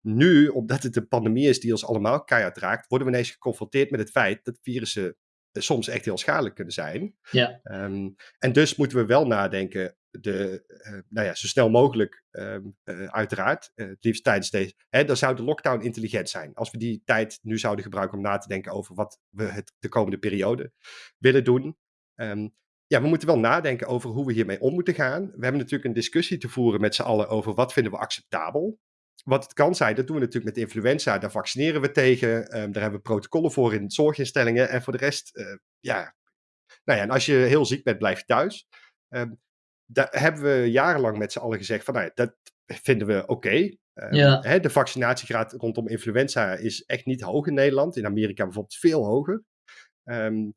Nu, omdat het een pandemie is die ons allemaal keihard raakt, worden we ineens geconfronteerd met het feit dat virussen soms echt heel schadelijk kunnen zijn. Ja. Um, en dus moeten we wel nadenken, de, uh, nou ja, zo snel mogelijk, um, uh, uiteraard, uh, het liefst tijdens deze. Hè, dan zou de lockdown intelligent zijn. Als we die tijd nu zouden gebruiken om na te denken over wat we het de komende periode willen doen. Um, ja, we moeten wel nadenken over hoe we hiermee om moeten gaan. We hebben natuurlijk een discussie te voeren met z'n allen over wat vinden we acceptabel. Wat het kan zijn, dat doen we natuurlijk met influenza. Daar vaccineren we tegen. Um, daar hebben we protocollen voor in zorginstellingen. En voor de rest, uh, ja. Nou ja, en als je heel ziek bent, blijf je thuis. Um, daar hebben we jarenlang met z'n allen gezegd van, nou ja, dat vinden we oké. Okay. Um, ja. hè, de vaccinatiegraad rondom influenza is echt niet hoog in Nederland. In Amerika bijvoorbeeld veel hoger. Nou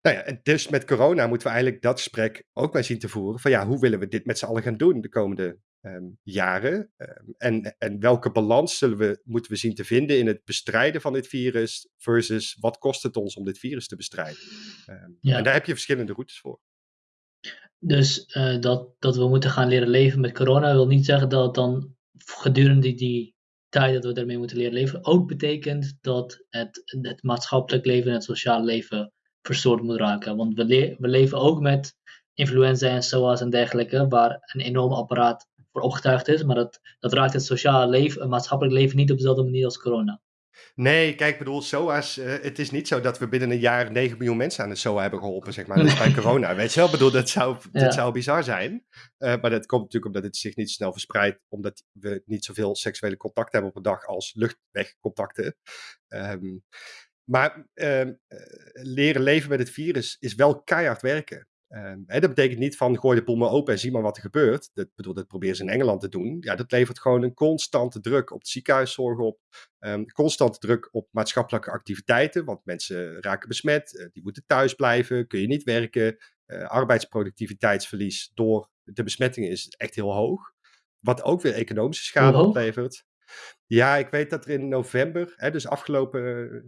ja, dus met corona moeten we eigenlijk dat gesprek ook bij zien te voeren. Van ja, hoe willen we dit met z'n allen gaan doen de komende um, jaren? Um, en, en welke balans zullen we, moeten we zien te vinden in het bestrijden van dit virus versus wat kost het ons om dit virus te bestrijden? Um, ja. En daar heb je verschillende routes voor. Dus uh, dat, dat we moeten gaan leren leven met corona wil niet zeggen dat dan gedurende die tijd dat we ermee moeten leren leven ook betekent dat het, het maatschappelijk leven en het sociale leven verstoord moet raken. Want we, le we leven ook met influenza en SOA's en dergelijke, waar een enorm apparaat voor opgetuigd is, maar dat, dat raakt het sociale leven, het maatschappelijk leven niet op dezelfde manier als corona. Nee, kijk, ik bedoel, SOA's, uh, het is niet zo dat we binnen een jaar 9 miljoen mensen aan de SOA hebben geholpen, zeg maar. Bij corona, weet je wel? Ik bedoel, dat zou, dat ja. zou bizar zijn. Uh, maar dat komt natuurlijk omdat het zich niet snel verspreidt, omdat we niet zoveel seksuele contact hebben op een dag als luchtwegcontacten. Um, maar uh, leren leven met het virus is wel keihard werken. Uh, hè, dat betekent niet van gooi de boel maar open en zie maar wat er gebeurt. Dat, bedoel, dat proberen ze in Engeland te doen. Ja, dat levert gewoon een constante druk op de ziekenhuiszorg op. Um, constante druk op maatschappelijke activiteiten. Want mensen raken besmet, uh, die moeten thuis blijven, kun je niet werken. Uh, arbeidsproductiviteitsverlies door de besmettingen is echt heel hoog. Wat ook weer economische schade oplevert. Ja, ik weet dat er in november, hè, dus afgelopen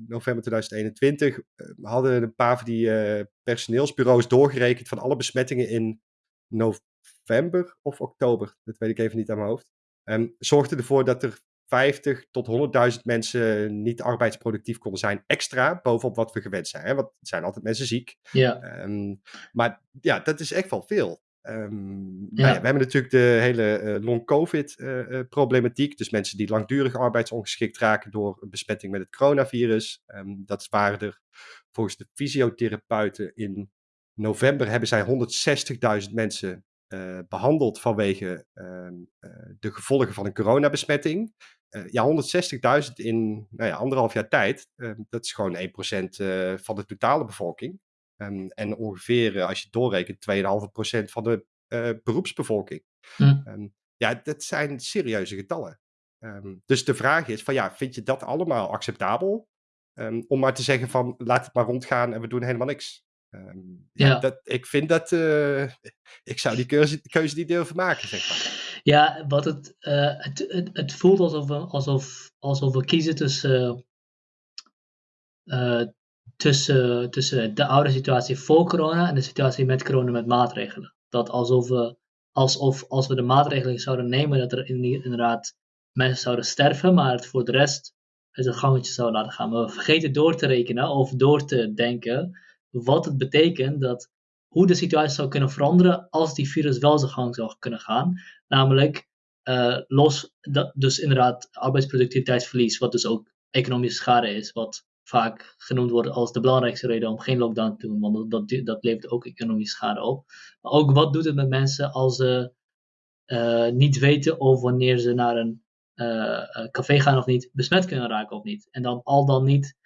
november 2021, hadden een paar van die uh, personeelsbureaus doorgerekend van alle besmettingen in november of oktober. Dat weet ik even niet aan mijn hoofd. Um, zorgde ervoor dat er 50 tot 100.000 mensen niet arbeidsproductief konden zijn, extra bovenop wat we gewend zijn. Hè? Want er zijn altijd mensen ziek. Ja. Um, maar ja, dat is echt wel veel. Um, ja. Nou ja, we hebben natuurlijk de hele uh, long-covid-problematiek. Uh, dus mensen die langdurig arbeidsongeschikt raken door een besmetting met het coronavirus. Um, dat waren er volgens de fysiotherapeuten in november hebben zij 160.000 mensen uh, behandeld vanwege de gevolgen van een coronabesmetting. ja, 160.000 in nou ja, anderhalf jaar tijd. dat is gewoon 1% van de totale bevolking. Um, en ongeveer, als je het doorrekent, 2,5% van de uh, beroepsbevolking. Hm. Um, ja, dat zijn serieuze getallen. Um, dus de vraag is van ja, vind je dat allemaal acceptabel? om maar te zeggen van laat het maar rondgaan en we doen helemaal niks. ja, ja. Dat, ik vind dat, uh, ik zou die keuze, keuze niet durven maken, zeg maar. Ja, wat het, uh, het, het, het, voelt alsof we, alsof, alsof we kiezen tussen tussen, tussen de oude situatie voor corona en de situatie met corona met maatregelen. Dat alsof we, alsof als we de maatregelen zouden nemen, dat er inderdaad mensen zouden sterven, maar het voor de rest het gangetje zou laten gaan. Maar we vergeten door te rekenen of door te denken wat het betekent dat hoe de situatie zou kunnen veranderen als die virus wel zijn gang zou kunnen gaan. Namelijk uh, los, dat, dus inderdaad arbeidsproductiviteitsverlies, wat dus ook economische schade is, wat vaak genoemd wordt als de belangrijkste reden om geen lockdown te doen, want dat, dat levert ook economische schade op. Maar ook wat doet het met mensen als ze uh, niet weten of wanneer ze naar een uh, café gaan of niet, besmet kunnen raken of niet. En dan al dan niet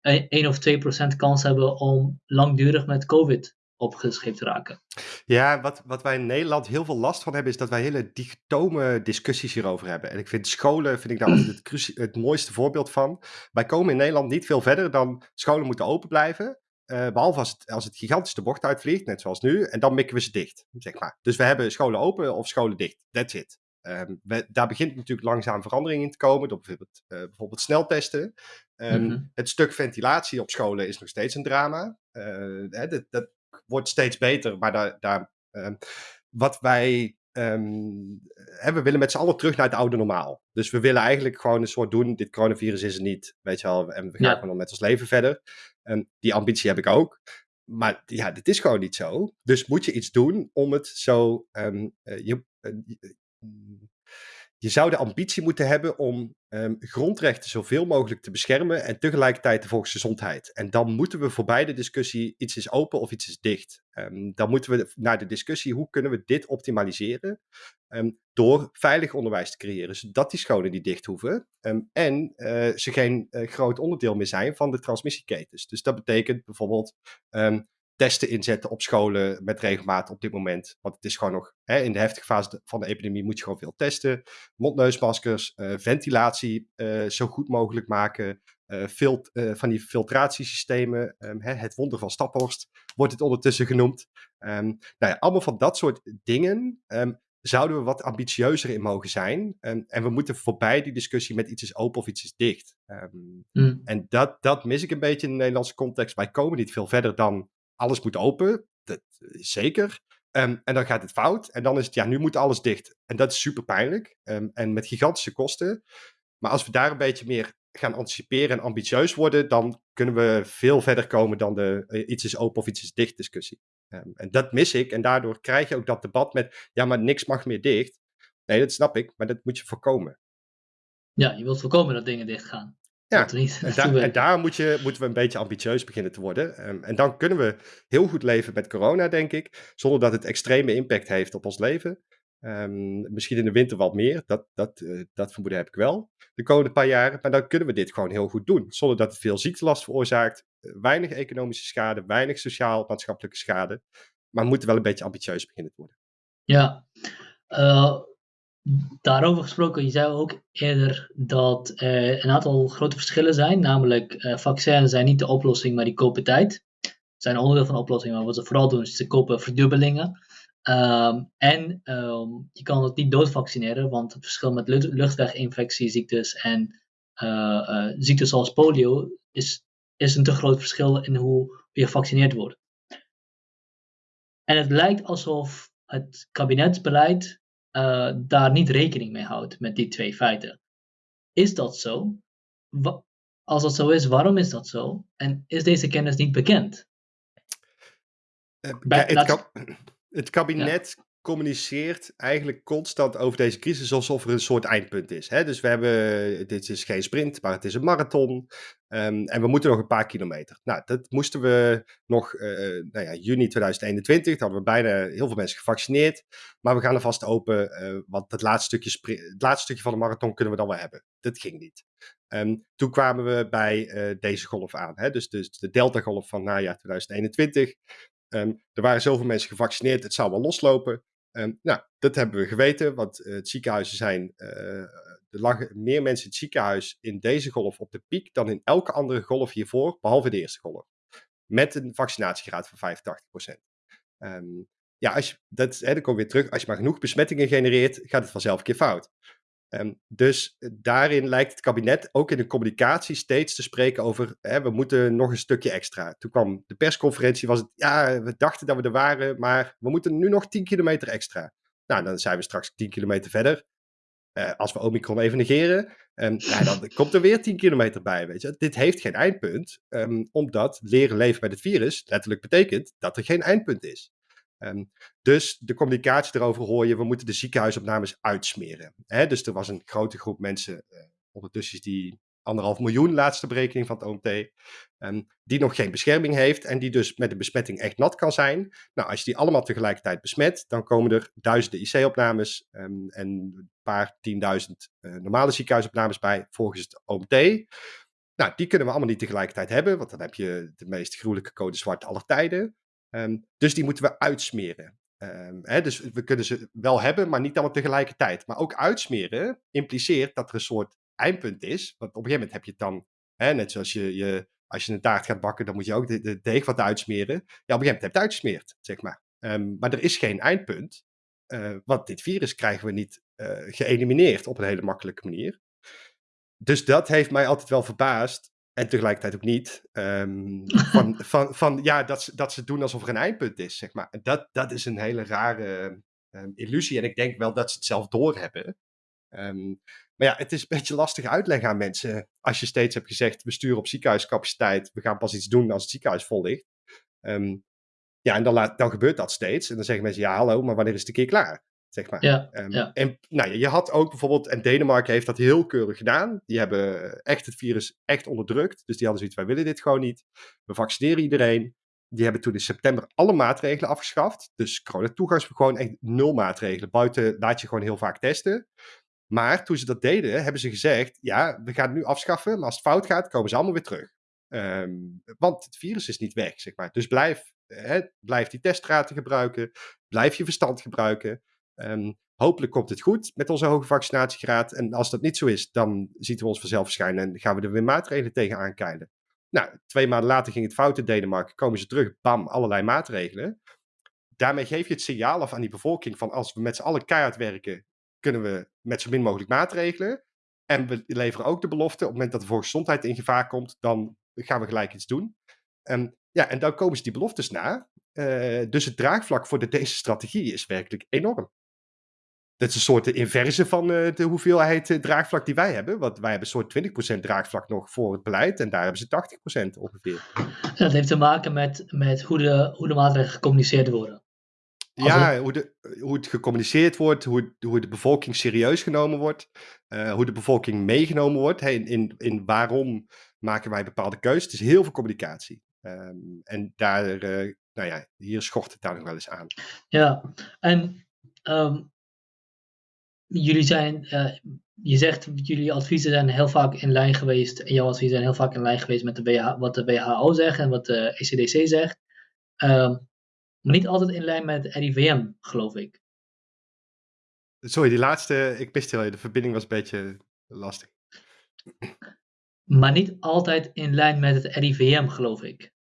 1 of 2 procent kans hebben om langdurig met COVID opgescheept raken. Ja, wat, wat wij in Nederland heel veel last van hebben, is dat wij hele digitome discussies hierover hebben. En ik vind scholen, vind ik daar altijd het, het mooiste voorbeeld van. Wij komen in Nederland niet veel verder dan scholen moeten open blijven. Uh, behalve als het, als het gigantisch de bocht uitvliegt, net zoals nu. En dan mikken we ze dicht, zeg maar. Dus we hebben scholen open of scholen dicht. That's it. Um, we, daar begint natuurlijk langzaam verandering in te komen, door bijvoorbeeld, uh, bijvoorbeeld sneltesten. Um, mm -hmm. Het stuk ventilatie op scholen is nog steeds een drama. Uh, hè, dat, dat, wordt steeds beter, maar daar, daar ehm, wat wij Um, we willen met z'n allen terug naar het oude normaal. Dus we willen eigenlijk gewoon een soort doen, dit coronavirus is er niet, weet je wel, en we gaan gewoon met ons leven verder. En die ambitie heb ik ook. Maar ja, dit is gewoon niet zo. Dus moet je iets doen om het zo. Um, uh, je, uh, je zou de ambitie moeten hebben om um, grondrechten zoveel mogelijk te beschermen en tegelijkertijd de volksgezondheid. En dan moeten we voorbij de discussie iets is open of iets is dicht. Um, dan moeten we naar de discussie hoe kunnen we dit optimaliseren um, door veilig onderwijs te creëren, zodat die scholen niet dicht hoeven en uh, ze geen uh, groot onderdeel meer zijn van de transmissieketens. Dus dat betekent bijvoorbeeld testen inzetten op scholen met regelmaat op dit moment. Want het is gewoon nog hè, in de heftige fase van de epidemie moet je gewoon veel testen. Mondneusmaskers, uh, ventilatie uh, zo goed mogelijk maken. Uh, van die filtratiesystemen. Um, hè, het wonder van Staphorst wordt het ondertussen genoemd. Um, nou ja, allemaal van dat soort dingen. Um, zouden we wat ambitieuzer in mogen zijn. En, en we moeten voorbij die discussie met iets is open of iets is dicht. Mm. En dat, dat mis ik een beetje in de Nederlandse context. Wij komen niet veel verder dan alles moet open. Dat is zeker. Um, en dan gaat het fout. En dan is het, ja, nu moet alles dicht. En dat is super pijnlijk. Um, en met gigantische kosten. Maar als we daar een beetje meer gaan anticiperen en ambitieus worden, dan kunnen we veel verder komen dan de uh, iets is open of iets is dicht discussie. Um, en dat mis ik. En daardoor krijg je ook dat debat met, ja, maar niks mag meer dicht. Nee, dat snap ik, maar dat moet je voorkomen. Ja, je wilt voorkomen dat dingen dicht gaan. Ja, en, en, daar moet je, moeten we een beetje ambitieus beginnen te worden. Um, en dan kunnen we heel goed leven met corona, denk ik. Zonder dat het extreme impact heeft op ons leven. Um, misschien in de winter wat meer. Dat, dat, uh, dat vermoeden heb ik wel. De komende paar jaren. Maar dan kunnen we dit gewoon heel goed doen. Zonder dat het veel ziektelast veroorzaakt. Uh, weinig economische schade. Weinig sociaal-maatschappelijke schade. Maar we moeten wel een beetje ambitieus beginnen te worden. Ja. Uh, Daarover gesproken, je zei ook eerder dat er een aantal grote verschillen zijn. Namelijk, uh, vaccins zijn niet de oplossing, maar die kopen tijd. Ze zijn onderdeel van de oplossing, maar wat ze vooral doen is ze kopen verdubbelingen. Um, en um, je kan het niet doodvaccineren, want het verschil met luchtweginfectieziektes en uh, ziektes zoals polio is, is een te groot verschil in hoe je gevaccineerd wordt. En het lijkt alsof het kabinetsbeleid uh, daar niet rekening mee houdt met die twee feiten. Is dat zo? Wa als dat zo is, waarom is dat zo? En is deze kennis niet bekend? Uh, Bij, het, kab het, kabinet ja communiceert eigenlijk constant over deze crisis alsof er een soort eindpunt is. Hè? Dus we hebben, dit is geen sprint, maar het is een marathon. Um, en we moeten nog een paar kilometer. Nou, dat moesten we nog, uh, nou ja, juni 2021, dan hadden we bijna heel veel mensen gevaccineerd. Maar we gaan er vast open, uh, want het laatste, stukje het laatste stukje van de marathon kunnen we dan wel hebben. Dat ging niet. Um, toen kwamen we bij deze golf aan, hè? Dus, dus de Delta-golf van najaar 2021. Um, er waren zoveel mensen gevaccineerd, het zou wel loslopen. Nou, dat hebben we geweten, want uh, het ziekenhuizen zijn. Uh, er lagen meer mensen in het ziekenhuis in deze golf op de piek dan in elke andere golf hiervoor, behalve de eerste golf. Met een vaccinatiegraad van 85%. Um, ehm, ja, als je, dat, hè, dan kom weer terug. Als je maar genoeg besmettingen genereert, gaat het vanzelf een keer fout. Um, dus eh, daarin lijkt het kabinet ook in de communicatie steeds te spreken over hè, we moeten nog een stukje extra. Toen kwam de persconferentie, was het ja, we dachten dat we er waren, maar we moeten nu nog 10 kilometer extra. Nou, dan zijn we straks 10 kilometer verder. Uh, als we Omicron even negeren, um, ja, dan komt er weer 10 kilometer bij. Weet je. Dit heeft geen eindpunt, um, omdat leren leven met het virus letterlijk betekent dat er geen eindpunt is. Um, dus de communicatie erover hoor je, we moeten de ziekenhuisopnames uitsmeren. Hè? Dus er was een grote groep mensen, uh, ondertussen die anderhalf miljoen, laatste berekening van het OMT, um, die nog geen bescherming heeft en die dus met de besmetting echt nat kan zijn. Nou, als je die allemaal tegelijkertijd besmet, dan komen er duizenden IC-opnames um, en een paar tienduizend uh, normale ziekenhuisopnames bij volgens het OMT. Nou, die kunnen we allemaal niet tegelijkertijd hebben, want dan heb je de meest gruwelijke code zwart aller tijden. Um, dus die moeten we uitsmeren. Um, hè, dus we kunnen ze wel hebben, maar niet allemaal tegelijkertijd. Maar ook uitsmeren impliceert dat er een soort eindpunt is. Want op een gegeven moment heb je het dan, hè, net zoals je, je, als je een taart gaat bakken, dan moet je ook de, de deeg wat uitsmeren. Ja, op een gegeven moment heb je het uitgesmeerd, zeg maar. Um, maar er is geen eindpunt. Uh, want dit virus krijgen we niet uh, geëlimineerd op een hele makkelijke manier. Dus dat heeft mij altijd wel verbaasd en tegelijkertijd ook niet. Ehm, van, van, van ja, dat ze, dat ze doen alsof er een eindpunt is, zeg maar. Dat, dat is een hele rare um, illusie. En ik denk wel dat ze het zelf doorhebben. Um, maar ja, het is een beetje lastig uitleggen aan mensen. Als je steeds hebt gezegd, we sturen op ziekenhuiscapaciteit. We gaan pas iets doen als het ziekenhuis vol ligt. ja, en dan, laat, dan gebeurt dat steeds. En dan zeggen mensen, ja hallo, maar wanneer is het een keer klaar? Zeg maar. Ja, ja. En nou, je had ook bijvoorbeeld, en Denemarken heeft dat heel keurig gedaan. Die hebben echt het virus echt onderdrukt. Dus die hadden zoiets, wij willen dit gewoon niet. We vaccineren iedereen. Die hebben toen in september alle maatregelen afgeschaft. Dus corona gewoon echt nul maatregelen. Buiten laat je gewoon heel vaak testen. Maar toen ze dat deden, hebben ze gezegd: ja, we gaan het nu afschaffen, maar als het fout gaat, komen ze allemaal weer terug. Ehm, want het virus is niet weg, zeg maar. Dus blijf, hè, blijf die teststraten gebruiken, blijf je verstand gebruiken. Um, hopelijk komt het goed met onze hoge vaccinatiegraad. En als dat niet zo is, dan zien we ons vanzelf verschijnen en gaan we er weer maatregelen tegen aankeilen. Nou, twee maanden later ging het fout in Denemarken, komen ze terug, bam, allerlei maatregelen. Daarmee geef je het signaal af aan die bevolking van als we met z'n allen keihard werken, kunnen we met zo min mogelijk maatregelen. En we leveren ook de belofte, op het moment dat de volksgezondheid in gevaar komt, dan gaan we gelijk iets doen. Um, ja, en dan komen ze die beloftes na. Uh, dus het draagvlak voor de, deze strategie is werkelijk enorm. Dat is een soort inverse van uh, de hoeveelheid uh, draagvlak die wij hebben. Want wij hebben een soort 20% draagvlak nog voor het beleid. En daar hebben ze 80% ongeveer. Dat heeft te maken met, met hoe, de, hoe de maatregelen gecommuniceerd worden. Ja, hoe, de, hoe het gecommuniceerd wordt, hoe, hoe de bevolking serieus genomen wordt, uh, hoe de bevolking meegenomen wordt. Hey, in, in, in waarom maken wij bepaalde keuzes? Het is heel veel communicatie. Um, en daar, uh, nou ja, hier schort het daar nog wel eens aan. Ja, en um, jullie zijn, uh, je zegt, jullie adviezen zijn heel vaak in lijn geweest, en jouw adviezen zijn heel vaak in lijn geweest met de WH, wat de WHO zegt en wat de ECDC zegt. Um, maar niet altijd in lijn met het RIVM, geloof ik. Sorry, die laatste, ik miste heel de verbinding was een beetje lastig. Maar niet altijd in lijn met het RIVM, geloof ik.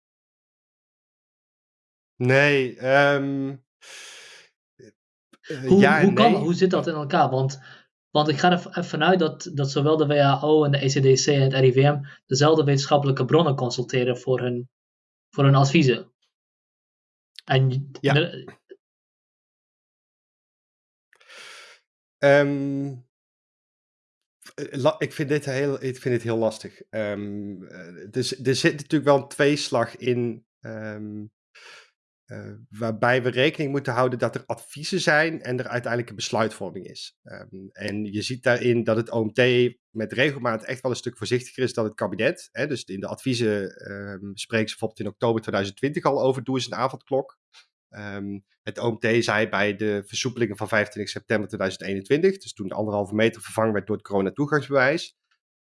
Nee, um, hoe, ja hoe, kan, hoe zit dat in elkaar? Want, want ik ga er vanuit dat, dat zowel de WHO en de ECDC en het RIVM dezelfde wetenschappelijke bronnen consulteren voor hun, voor hun adviezen. En ja. Um, ik, vind dit heel, ik vind dit heel lastig. Um, dus, er zit natuurlijk wel een tweeslag in. Um, uh, waarbij we rekening moeten houden dat er adviezen zijn en er uiteindelijk een besluitvorming is. Um, en je ziet daarin dat het OMT met regelmaat echt wel een stuk voorzichtiger is dan het kabinet. Hè? Dus in de adviezen um, ze bijvoorbeeld in oktober 2020 al over doe eens een avondklok. Um, het OMT zei bij de versoepelingen van 25 september 2021, dus toen de anderhalve meter vervangen werd door het corona-toegangsbewijs,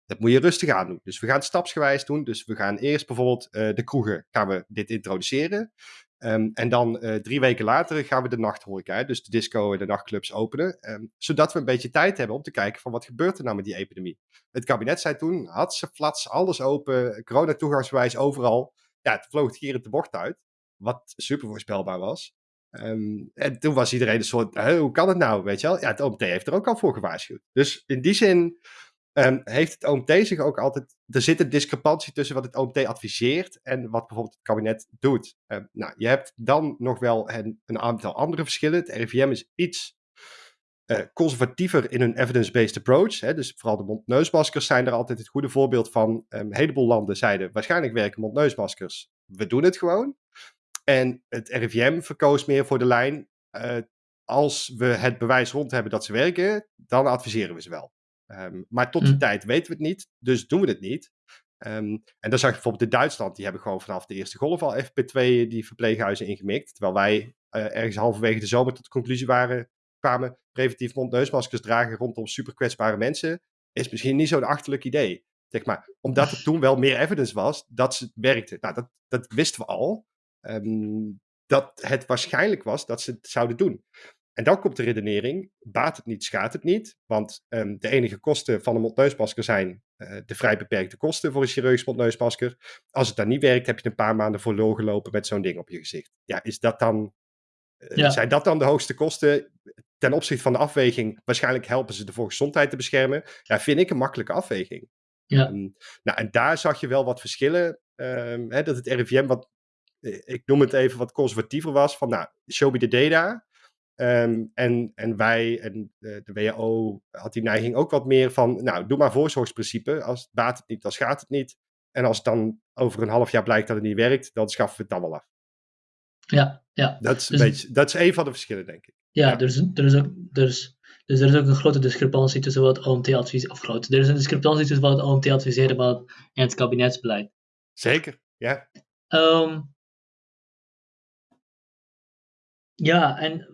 dat moet je rustig aan doen. Dus we gaan het stapsgewijs doen. Dus we gaan eerst bijvoorbeeld uh, de kroegen gaan we dit introduceren. Um, en dan uh, drie weken later gaan we de nachthoreca, dus de disco en de nachtclubs openen. Um, zodat we een beetje tijd hebben om te kijken van wat gebeurt er nou met die epidemie. Het kabinet zei toen, had ze flats, alles open, corona-toegangsbewijs overal. Ja, het vloog hier de bocht uit, wat super voorspelbaar was. Um, en toen was iedereen een soort, hoe kan het nou, weet je wel? Ja, het OMT heeft er ook al voor gewaarschuwd. Dus in die zin Um, heeft het OMT zich ook altijd. Er zit een discrepantie tussen wat het OMT adviseert en wat bijvoorbeeld het kabinet doet. Um, nou, je hebt dan nog wel een, aantal andere verschillen. Het RIVM is iets uh, conservatiever in hun evidence-based approach. Hè, dus vooral de mondneusmaskers zijn er altijd het goede voorbeeld van. Um, een heleboel landen zeiden: waarschijnlijk werken mondneusmaskers. We doen het gewoon. En het RIVM verkoos meer voor de lijn. Uh, als we het bewijs rond hebben dat ze werken, dan adviseren we ze wel. Um, maar tot die hm. tijd weten we het niet, dus doen we het niet. Um, en dan zag je bijvoorbeeld in Duitsland, die hebben gewoon vanaf de eerste golf al FP2 die verpleeghuizen ingemikt. Terwijl wij uh, ergens halverwege de zomer tot de conclusie waren, kwamen, preventief mondneusmaskers dragen rondom super kwetsbare mensen, is misschien niet zo'n achterlijk idee. Zeg maar, omdat er toen wel meer evidence was dat ze werkte. Nou, dat, dat wisten we al. Um, dat het waarschijnlijk was dat ze het zouden doen. En dan komt de redenering, baat het niet, schaadt het niet. Want um, de enige kosten van een mondneusmasker zijn uh, de vrij beperkte kosten voor een chirurgisch mondneusmasker. Als het dan niet werkt, heb je een paar maanden voor gelopen met zo'n ding op je gezicht. Ja, is dat dan, uh, ja. zijn dat dan de hoogste kosten? Ten opzichte van de afweging, waarschijnlijk helpen ze de volksgezondheid te beschermen. Ja, vind ik een makkelijke afweging. Ja. Ehm, nou, en daar zag je wel wat verschillen. Ehm, hè, dat het RIVM wat, eh, ik noem het even, wat conservatiever was. Van nou, show me the data. Ehm, en, en wij en de, de WHO had die neiging ook wat meer van, nou, doe maar voorzorgsprincipe. Als het baat het niet, dan schaadt het niet. En als het dan over een half jaar blijkt dat het niet werkt, dan schaffen we het dan wel af. Ja, ja. Dat is, een Dus- beetje, dat is een van de verschillen, denk ik. Ja, Ja. Er, is, er is ook, er is, dus er is ook een grote discrepantie tussen wat OMT adviseert, of groot, er is een discrepantie tussen wat OMT adviseert en het kabinetsbeleid. Zeker, ja. Ehm, ja, en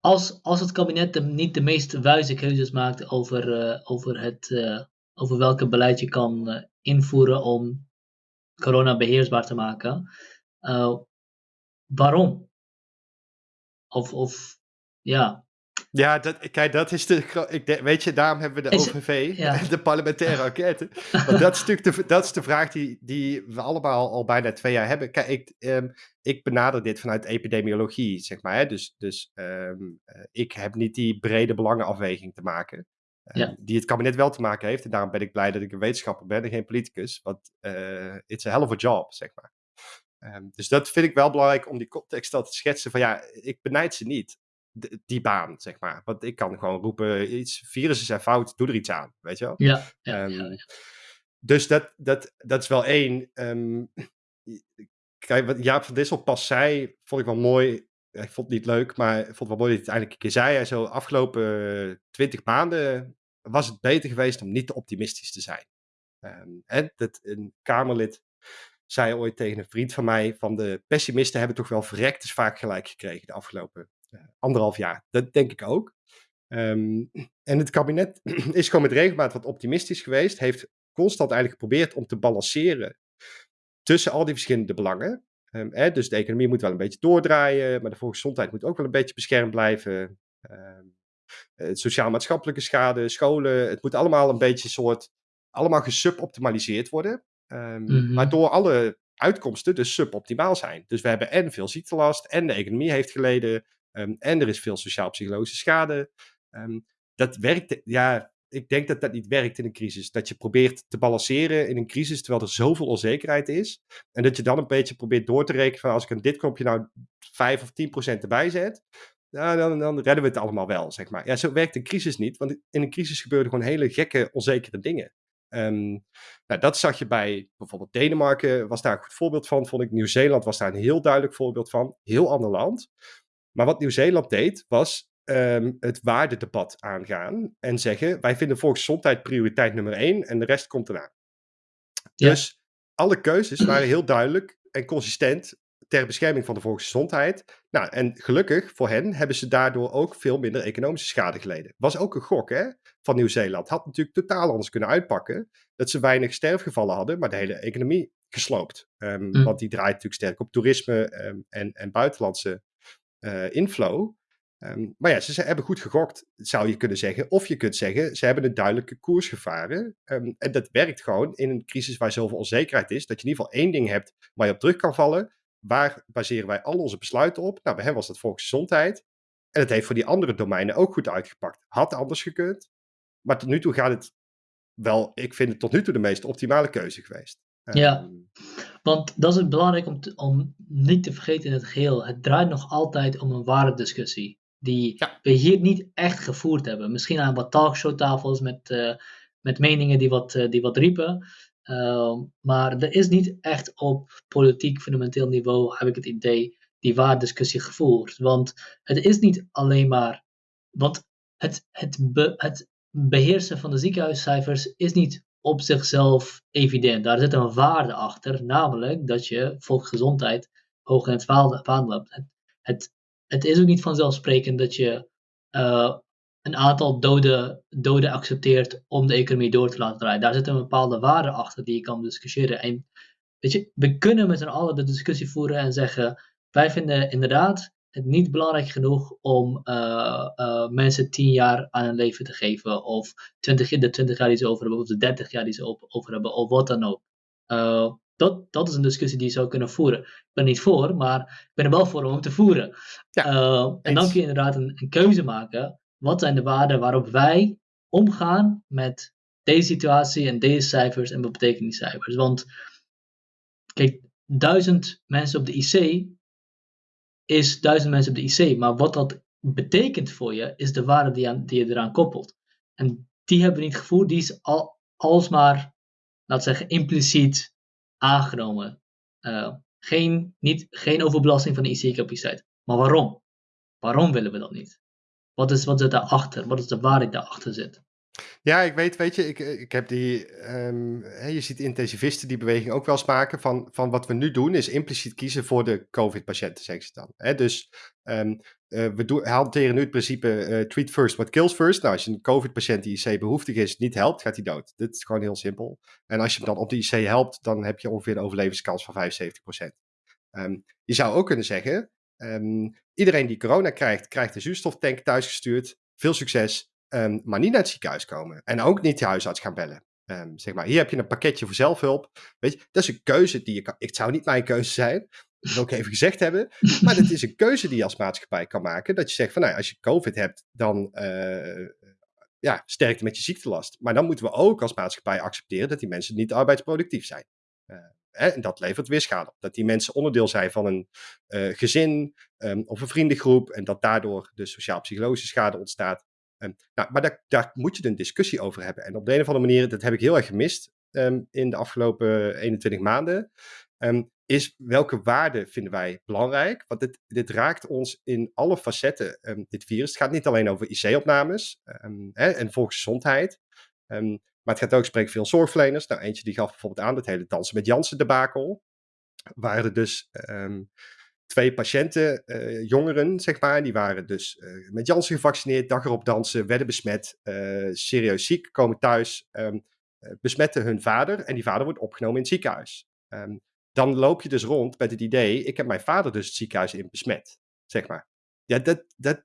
als, als het kabinet de, niet de meest wijze keuzes maakt over, eh, over, het, eh, over welke beleid je kan eh, invoeren om corona beheersbaar te maken, waarom? Of, of ja, Ja, dat, kijk, dat is de. Ik weet je, daarom hebben we de Is- OVV, ja. de parlementaire enquête. Want dat is natuurlijk de, dat is de vraag die, die we allemaal al bijna twee jaar hebben. Kijk, ik, ehm, ik benader dit vanuit epidemiologie, zeg maar. Hè? Dus, dus ehm, eh, ik heb niet die brede belangenafweging te maken. ehm, Ja. Die het kabinet wel te maken heeft. En daarom ben ik blij dat ik een wetenschapper ben en geen politicus. Want eh it's a hell of a job, zeg maar. Dus dat vind ik wel belangrijk om die context al te schetsen. Van ja, ik benijd ze niet die baan, zeg maar. Want ik kan gewoon roepen, iets, virussen zijn fout, doe er iets aan, weet je wel. ja, ja, Ehm, ja, ja. Dus dat, dat, dat is wel één. Ehm, kijk, wat Jaap van Dissel pas zei, vond ik wel mooi. Ik vond het niet leuk, maar ik vond het wel mooi dat hij het eindelijk een keer zei. Hij zo, afgelopen twintig maanden was het beter geweest om niet te optimistisch te zijn. Ehm, en dat een Kamerlid zei ooit tegen een vriend van mij: van de pessimisten hebben toch wel verrekt is vaak gelijk gekregen de afgelopen anderhalf jaar. Dat denk ik ook. Ehm, en het kabinet is gewoon met regelmaat wat optimistisch geweest. Heeft constant eigenlijk geprobeerd om te balanceren tussen al die verschillende belangen. Ehm, hè, dus de economie moet wel een beetje doordraaien, maar de volksgezondheid moet ook wel een beetje beschermd blijven. Ehm, eh, sociaal-maatschappelijke schade, scholen, het moet allemaal een beetje soort, allemaal gesuboptimaliseerd worden. Ehm, Mhm. Waardoor alle uitkomsten dus suboptimaal zijn. Dus we hebben en veel ziektelast, en de economie heeft geleden, ehm, en er is veel sociaal-psychologische schade. Ehm, dat werkt, ja, ik denk dat dat niet werkt in een crisis. Dat je probeert te balanceren in een crisis terwijl er zoveel onzekerheid is. En dat je dan een beetje probeert door te rekenen van als ik aan dit knopje nou 5 of 10 procent erbij zet, dan, dan redden we het allemaal wel, zeg maar. Ja, zo werkt een crisis niet, want in een crisis gebeuren gewoon hele gekke, onzekere dingen. Ehm, nou, dat zag je bij bijvoorbeeld Denemarken, was daar een goed voorbeeld van, vond ik. Nieuw-Zeeland was daar een heel duidelijk voorbeeld van. Heel ander land. Maar wat Nieuw-Zeeland deed, was ehm, het waardedebat aangaan en zeggen: wij vinden volksgezondheid prioriteit nummer één en de rest komt. Ja. Dus alle keuzes waren heel duidelijk en consistent ter bescherming van de volksgezondheid. Nou, en gelukkig voor hen hebben ze daardoor ook veel minder economische schade geleden. Was ook een gok hè, van Nieuw-Zeeland. Had natuurlijk totaal anders kunnen uitpakken. Dat ze weinig sterfgevallen hadden, maar de hele economie gesloopt. Ehm, Mm. Want die draait natuurlijk sterk op toerisme ehm, en, en buitenlandse eh, inflow. Ehm, maar ja, ze, hebben goed gegokt, zou je kunnen zeggen. Of je kunt zeggen, ze hebben een duidelijke koers gevaren. Ehm, en dat werkt gewoon in een crisis waar zoveel onzekerheid is. Dat je in ieder geval één ding hebt waar je op terug kan vallen. Waar baseren wij al onze besluiten op? Nou, bij hen was dat volksgezondheid. En het heeft voor die andere domeinen ook goed uitgepakt. Had anders gekund. Maar tot nu toe gaat het wel, ik vind het tot nu toe de meest optimale keuze geweest. Ja. Ehm, Want dat is het belangrijk om, te- om niet te vergeten in het geheel. Het draait nog altijd om een waardediscussie. Die Ja. we hier niet echt gevoerd hebben. Misschien aan wat talkshowtafels met, eh, met meningen die wat, eh, die wat riepen. Ehm, maar er is niet echt op politiek fundamenteel niveau, heb ik het idee, die waardediscussie gevoerd. Want het is niet alleen maar. Want het, het, be- het beheersen van de ziekenhuiscijfers is niet op zichzelf evident. Daar zit een waarde achter, namelijk dat je volksgezondheid hoog in het vaandel hebt. Het, het, is ook niet vanzelfsprekend dat je eh, een aantal doden, doden accepteert om de economie door te laten draaien. Daar zit een bepaalde waarde achter die je kan discussiëren. En weet je, we kunnen met z'n allen de discussie voeren en zeggen: wij vinden inderdaad niet belangrijk genoeg om eh, eh, mensen 10 jaar aan hun leven te geven, of 20, de 20 jaar die ze over hebben, of de 30 jaar die ze over hebben, of wat dan ook. Eh, dat, dat is een discussie die je zou kunnen voeren. Ik ben er niet voor, maar ik ben er wel voor om hem te voeren. Ja, en dan kun je inderdaad een, een keuze maken. Wat zijn de waarden waarop wij omgaan met deze situatie en deze cijfers en wat betekenen die cijfers. Want kijk, duizend mensen op de IC is duizend mensen op de IC, maar wat dat betekent voor je, is de waarde die, aan, die je eraan koppelt. En die hebben we niet gevoerd, die is al, alsmaar, laat zeggen, impliciet aangenomen. Uh, geen, niet, geen overbelasting van de IC-capaciteit. Maar waarom? Waarom willen we dat niet? Wat is, wat zit daarachter? Wat is de waarde die daarachter zit? Ja, ik weet, weet je, ik, ik heb die, um, je ziet intensivisten die beweging ook wel eens maken van, van wat we nu doen is impliciet kiezen voor de COVID-patiënten, zeggen ze dan. Hè? Dus um, uh, we doen, hanteren nu het principe uh, treat first, what kills first. Nou, als je een COVID-patiënt die IC behoeftig is, niet helpt, gaat hij dood. Dit is gewoon heel simpel. En als je hem dan op de IC helpt, dan heb je ongeveer een overlevingskans van 75%. Um, ehm, je zou ook kunnen zeggen, iedereen die corona krijgt, krijgt een zuurstoftank thuisgestuurd. Veel succes. Um, maar niet naar het ziekenhuis komen. En ook niet de huisarts gaan bellen. Um, zeg maar, hier heb je een pakketje voor zelfhulp. Weet je, dat is een keuze die je kan. Het zou niet mijn keuze zijn. Dat wil ik even gezegd hebben. Maar het is een keuze die je als maatschappij kan maken. Dat je zegt van nou, als je COVID hebt, dan uh, ja, sterkte met je ziektelast. Maar dan moeten we ook als maatschappij accepteren dat die mensen niet arbeidsproductief zijn. Uh, hè, en dat levert weer schade op. Dat die mensen onderdeel zijn van een uh, gezin um, of een vriendengroep. En dat daardoor de sociaal-psychologische schade ontstaat. Um, nou, maar daar, daar, moet je een discussie over hebben. En op de een of andere manier, dat heb ik heel erg gemist um, in de afgelopen 21 maanden, um, is welke waarden vinden wij belangrijk? Want dit, dit raakt ons in alle facetten, dit virus. Het gaat niet alleen over IC-opnames en volksgezondheid, maar het gaat ook, spreek veel zorgverleners. Nou, eentje die gaf bijvoorbeeld aan, het hele dansen met Jansen debakel. Waar er dus twee patiënten, uh, jongeren, zeg maar, die waren dus uh, met Janssen gevaccineerd, dag erop dansen, werden besmet, uh, serieus ziek, komen thuis, um, besmetten hun vader en die vader wordt opgenomen in het ziekenhuis. Um, dan loop je dus rond met het idee, ik heb mijn vader dus het ziekenhuis in besmet, zeg maar. Ja, dat, dat,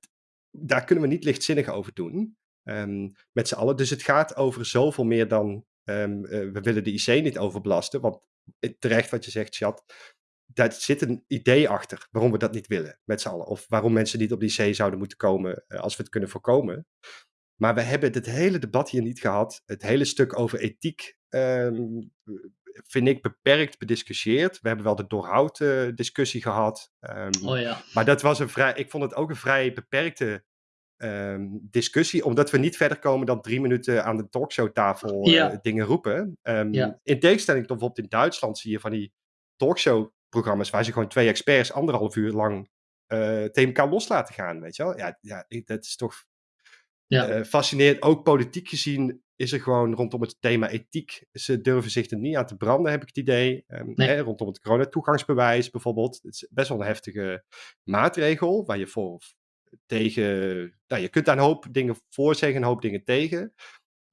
daar kunnen we niet lichtzinnig over doen, um, met z'n allen. Dus het gaat over zoveel meer dan, we willen de IC niet overbelasten, want terecht wat je zegt, Chat, daar zit een idee achter waarom we dat niet willen met z'n allen. Of waarom mensen niet op die zee zouden moeten komen uh, als we het kunnen voorkomen. Maar we hebben dit hele debat hier niet gehad. Het hele stuk over ethiek um, vind ik beperkt bediscussieerd. We hebben wel de doorhoud uh, discussie gehad. Um, oh ja. Maar dat was een vrij, ik vond het ook een vrij beperkte um, discussie, omdat we niet verder komen dan drie minuten aan de talkshowtafel uh, ja. dingen roepen. Ja. In tegenstelling tot bijvoorbeeld in Duitsland zie je van die talkshow programma's waar ze gewoon twee experts anderhalf uur lang uh, tegen elkaar los laten gaan, weet je wel. Ja, ja dat is toch ja. Uh, fascinerend. Ook politiek gezien is er gewoon rondom het thema ethiek, ze durven zich er niet aan te branden, heb ik het idee. Um, nee. hè, rondom het coronatoegangsbewijs bijvoorbeeld. Het is best wel een heftige maatregel, waar je voor tegen, nou, je kunt daar een hoop dingen voor zeggen, een hoop dingen tegen.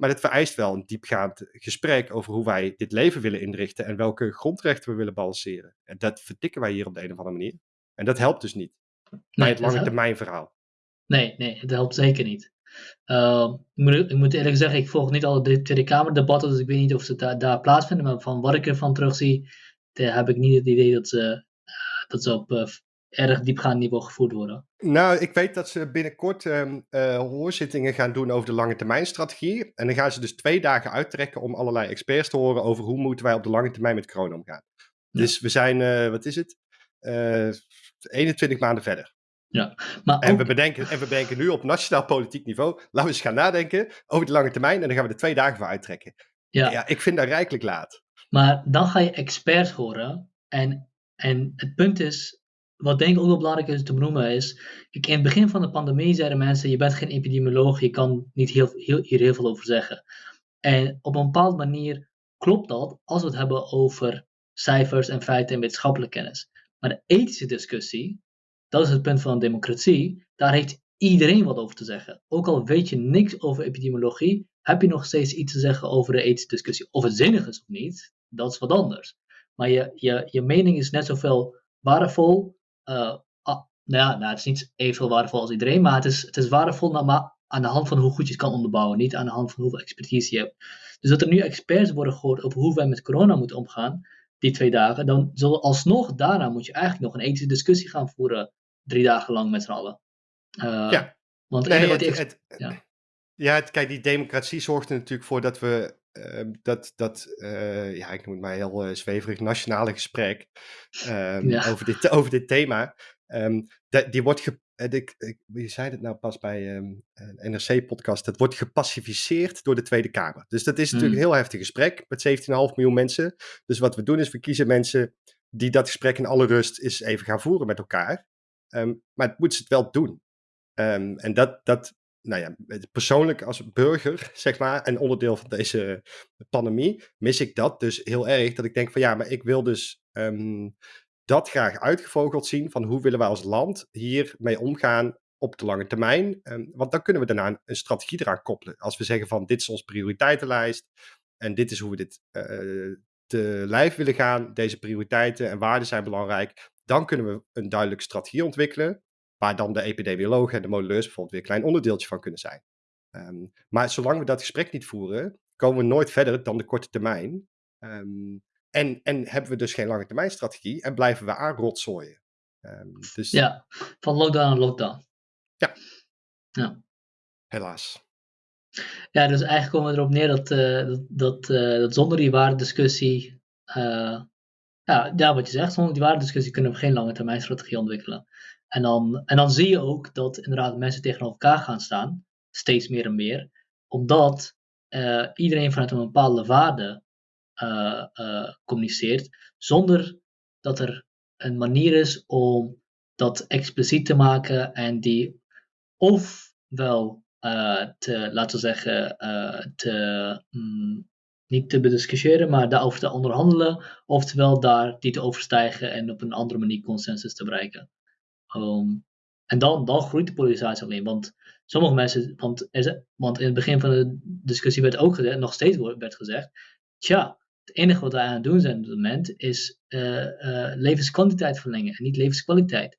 Maar het vereist wel een diepgaand gesprek over hoe wij dit leven willen inrichten en welke grondrechten we willen balanceren. En dat vertikken wij hier op de een of andere manier. En dat helpt dus niet nee, bij het lange termijn verhaal. Nee, nee, het helpt zeker niet. Uh, ik, moet, ik, moet, eerlijk zeggen, ik volg niet alle de Tweede Kamerdebatten, dus ik weet niet of ze daar, daar plaatsvinden. Maar van wat ik ervan terugzie, heb ik niet het idee dat ze, uh, dat ze op uh, erg diepgaand niveau gevoerd worden. Nou, ik weet dat ze binnenkort uh, uh, hoorzittingen gaan doen over de lange termijn strategie. En dan gaan ze dus twee dagen uittrekken om allerlei experts te horen over hoe moeten wij op de lange termijn met corona omgaan. Ja. Dus we zijn, uh, wat is het? 21 eh, maanden verder. Ja, maar en, we bedenken, en we bedenken nu op nationaal politiek niveau, laten we eens gaan nadenken over de lange termijn en dan gaan we er twee dagen voor uittrekken. Ja. ja, ik vind dat rijkelijk laat. Maar dan ga je experts horen en, en het punt is, wat denk ik ook wel belangrijk is te benoemen is, kijk, in het begin van de pandemie zeiden mensen, je bent geen epidemioloog, je kan niet heel, heel, hier heel veel over zeggen. En op een bepaalde manier klopt dat als we het hebben over cijfers en feiten en wetenschappelijke kennis. Maar de ethische discussie, dat is het punt van een democratie, daar heeft iedereen wat over te zeggen. Ook al weet je niks over epidemiologie, heb je nog steeds iets te zeggen over de ethische discussie. Of het zinnig is of niet, dat is wat anders. Maar je, je, je mening is net zoveel waardevol uh, ah, nou ja, nou, het is niet evenveel waardevol als iedereen, maar het is, het is waardevol maar aan de hand van hoe goed je het kan onderbouwen, niet aan de hand van hoeveel expertise je hebt. Dus dat er nu experts worden gehoord over hoe wij met corona moeten omgaan, die twee dagen, dan zullen alsnog daarna moet je eigenlijk nog een ethische discussie gaan voeren, drie dagen lang met z'n allen. Uh, ja. Want nee, het, het, ja. ja, kijk, die democratie zorgt er natuurlijk voor dat we dat, dat uh, ja, ik noem het maar heel uh, zweverig, nationale gesprek um, ja. over, dit, over dit thema. Um, die wordt, ge, ik, ik, wie zei het nou pas bij een NRC-podcast, dat wordt gepacificeerd door de Tweede Kamer. Dus dat is natuurlijk mm. een heel heftig gesprek met 17,5 miljoen mensen. Dus wat we doen is, we kiezen mensen die dat gesprek in alle rust eens even gaan voeren met elkaar. maar het moeten ze het wel doen. en dat, dat nou ja, persoonlijk als burger, zeg maar, en onderdeel van deze pandemie, mis ik dat dus heel erg. Dat ik denk van ja, maar ik wil dus ehm, dat graag uitgevogeld zien van hoe willen wij als land hiermee omgaan op de lange termijn. Um, want dan kunnen we daarna een, strategie eraan koppelen. Als we zeggen van dit is onze prioriteitenlijst en dit is hoe we dit uh, te lijf willen gaan, deze prioriteiten en waarden zijn belangrijk, dan kunnen we een duidelijke strategie ontwikkelen. Waar dan de epidemiologen en de modelleurs bijvoorbeeld weer een klein onderdeeltje van kunnen zijn. Um, maar zolang we dat gesprek niet voeren, komen we nooit verder dan de korte termijn. Um, en, en hebben we dus geen lange termijn strategie en blijven we aanrotzooien. Um, dus... Ja, van lockdown naar lockdown. Ja. ja. Helaas. Ja, dus eigenlijk komen we erop neer dat, uh, dat, dat, uh, dat zonder die waardediscussie, uh, ja, ja, wat je zegt, zonder die waardediscussie kunnen we geen lange termijn strategie ontwikkelen. En dan, en dan zie je ook dat inderdaad mensen tegenover elkaar gaan staan, steeds meer en meer, omdat uh, iedereen vanuit een bepaalde waarde uh, uh, communiceert, zonder dat er een manier is om dat expliciet te maken en die ofwel te, laten we zeggen, te, mm, niet te bediscussiëren, maar daarover te onderhandelen, oftewel daar die te overstijgen en op een andere manier consensus te bereiken. Ehm, en dan, dan groeit de polarisatie alleen. Want sommige mensen, want, want in het begin van de discussie werd ook gezegd, nog steeds werd gezegd, tja, het enige wat wij aan het doen zijn op het moment is uh, levenskwantiteit verlengen en niet levenskwaliteit.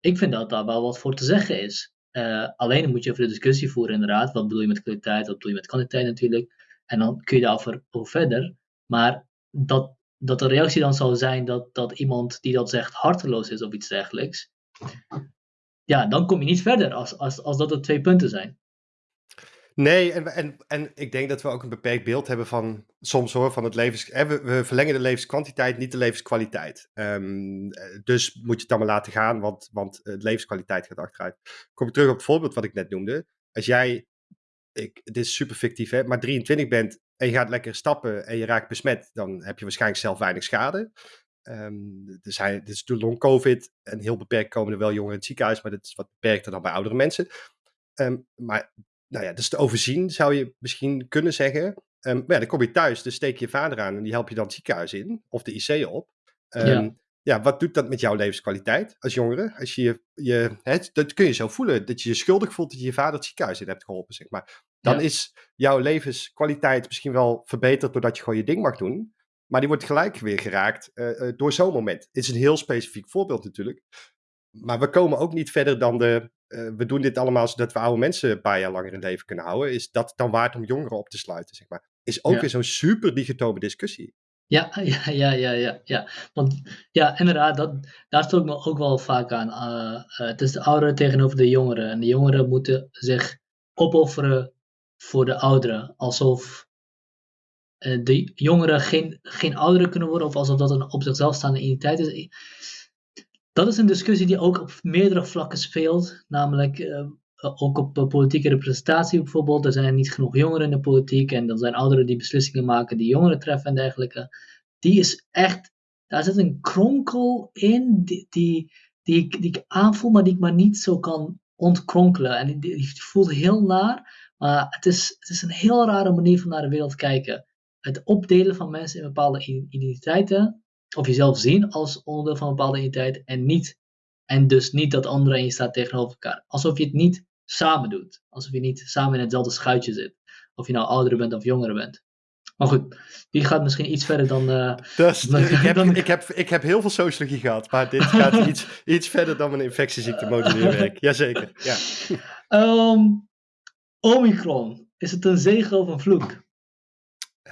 Ik vind dat daar wel wat voor te zeggen is. Uh, alleen moet je even de discussie voeren, inderdaad. Wat bedoel je met kwaliteit, wat bedoel je met kwantiteit natuurlijk. En dan kun je daarover over verder. Maar dat, dat de reactie dan zou zijn dat, dat iemand die dat zegt harteloos is of iets dergelijks ja, dan kom je niet verder als, als, als dat de twee punten zijn. Nee, en, en, en ik denk dat we ook een beperkt beeld hebben van soms hoor, van het levens. We, verlengen de levenskwantiteit, niet de levenskwaliteit. Um, dus moet je het maar laten gaan, want, want de levenskwaliteit gaat achteruit. Kom ik terug op het voorbeeld wat ik net noemde. Als jij, ik, het is super fictief hè, maar 23 bent en je gaat lekker stappen en je raakt besmet, dan heb je waarschijnlijk zelf weinig schade. Um, er, zijn, dit is de long COVID en heel beperkt komen er wel jongeren in het ziekenhuis, maar dat is wat beperkter dan bij oudere mensen. Um, maar nou ja, dus te overzien zou je misschien kunnen zeggen. Um, maar ja, dan kom je thuis, dus steek je vader aan en die help je dan het ziekenhuis in of de IC op. Ja. ja. wat doet dat met jouw levenskwaliteit als jongere? Als je, je het, dat kun je zo voelen, dat je je schuldig voelt dat je je vader het ziekenhuis in hebt geholpen, zeg maar. Dan is jouw levenskwaliteit misschien wel verbeterd doordat je gewoon je ding mag doen. Maar die wordt gelijk weer geraakt uh, door zo'n moment. Het is een heel specifiek voorbeeld natuurlijk. Maar we komen ook niet verder dan de. Uh, we doen dit allemaal zodat we oude mensen een paar jaar langer in leven kunnen houden. Is dat dan waard om jongeren op te sluiten? Zeg maar. Is ook weer zo'n super digitale discussie. Ja, ja, ja, ja, ja, ja. Want ja, inderdaad, dat, daar stoot ik me ook wel vaak aan. Uh, het is de ouderen tegenover de jongeren. En de jongeren moeten zich opofferen voor de ouderen. Alsof de jongeren geen, geen ouderen kunnen worden, of alsof dat een op zichzelf staande identiteit is. Dat is een discussie die ook op meerdere vlakken speelt, namelijk uh, ook op politieke representatie bijvoorbeeld. Er zijn niet genoeg jongeren in de politiek en dan zijn ouderen die beslissingen maken die jongeren treffen en dergelijke. Die is echt, daar zit een kronkel in die, die, die, die ik aanvoel, maar die ik maar niet zo kan ontkronkelen. En die, die voelt heel naar, maar het is, het is een heel rare manier van naar de wereld kijken het opdelen van mensen in bepaalde identiteiten, of jezelf zien als onderdeel van een bepaalde identiteit en niet, en dus niet dat anderen en je staat tegenover elkaar. Alsof je het niet samen doet. Alsof je niet samen in hetzelfde schuitje zit. Of je nou oudere bent of jongere bent. Maar goed, die gaat misschien iets verder dan. Uh, dus, ik, heb, ik, heb, ik heb heel veel sociologie gehad, maar dit gaat iets, iets verder dan mijn infectieziekte modelleerwerk. Jazeker. Ja. Um, Omicron, is het een zegen of een vloek?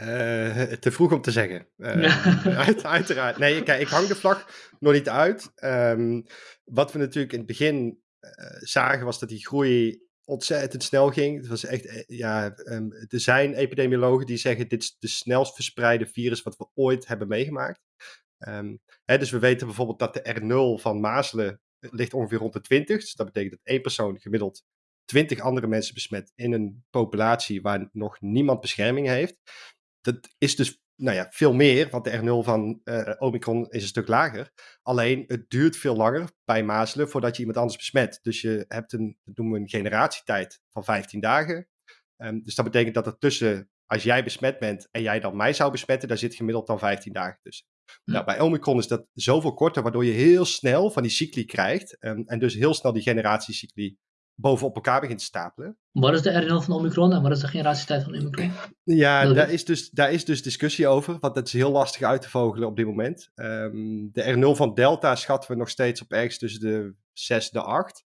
Uh, te vroeg om te zeggen. Uh, uit, uiteraard. Nee, kijk, ik hang de vlag nog niet uit. Um, wat we natuurlijk in het begin uh, zagen was dat die groei ontzettend snel ging. Het was echt, eh, ja, ehm, er zijn epidemiologen die zeggen dit is de snelst verspreide virus wat we ooit hebben meegemaakt. Ehm, hè, dus we weten bijvoorbeeld dat de R0 van mazelen ligt ongeveer rond de 20. Dus dat betekent dat één persoon gemiddeld 20 andere mensen besmet in een populatie waar nog niemand bescherming heeft. Dat is dus nou ja, veel meer, want de R0 van uh, Omicron is een stuk lager. Alleen het duurt veel langer bij mazelen voordat je iemand anders besmet. Dus je hebt een, dat noemen we een generatietijd van 15 dagen. Um, dus dat betekent dat er tussen, als jij besmet bent en jij dan mij zou besmetten, daar zit gemiddeld dan 15 dagen tussen. Nou, bij Omicron is dat zoveel korter, waardoor je heel snel van die cycli krijgt. Um, en dus heel snel die generatiecycli bovenop elkaar begint te stapelen. Wat is de R0 van Omicron en wat is de generatietijd van Omicron? Ja, daar is, dus, daar is dus discussie over, want dat is heel lastig uit te vogelen op dit moment. Um, de R0 van Delta schatten we nog steeds op ergens tussen de 6 en de 8.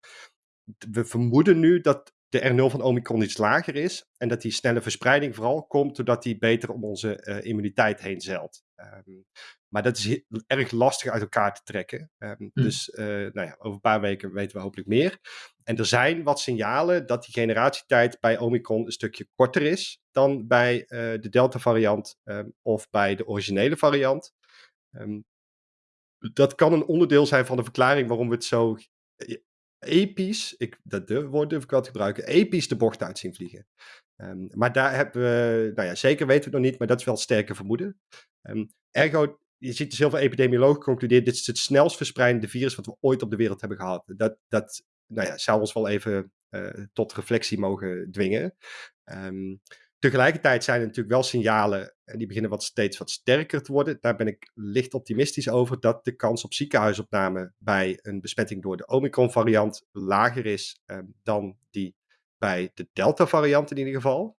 We vermoeden nu dat de R0 van Omicron iets lager is en dat die snelle verspreiding vooral komt doordat die beter om onze uh, immuniteit heen zeilt. Um, maar dat is erg lastig uit elkaar te trekken. Um, mm. Dus uh, nou ja, over een paar weken weten we hopelijk meer. En er zijn wat signalen dat die generatietijd bij Omicron een stukje korter is dan bij uh, de Delta-variant um, of bij de originele variant. Um, dat kan een onderdeel zijn van de verklaring waarom we het zo episch, ik, dat woord durf ik wel te gebruiken, episch de bocht uit zien vliegen. Um, maar daar hebben we, nou ja, zeker weten we het nog niet, maar dat is wel sterke vermoeden. ergo, je ziet dus heel veel epidemiologen concluderen, dit is het snelst verspreidende virus wat we ooit op de wereld hebben gehad. Dat, dat nou ja, zou ons wel even uh, tot reflectie mogen dwingen. Um, tegelijkertijd zijn er natuurlijk wel signalen, en die beginnen wat steeds wat sterker te worden. Daar ben ik licht optimistisch over, dat de kans op ziekenhuisopname bij een besmetting door de Omicron-variant lager is um, dan die bij de Delta-variant in ieder geval.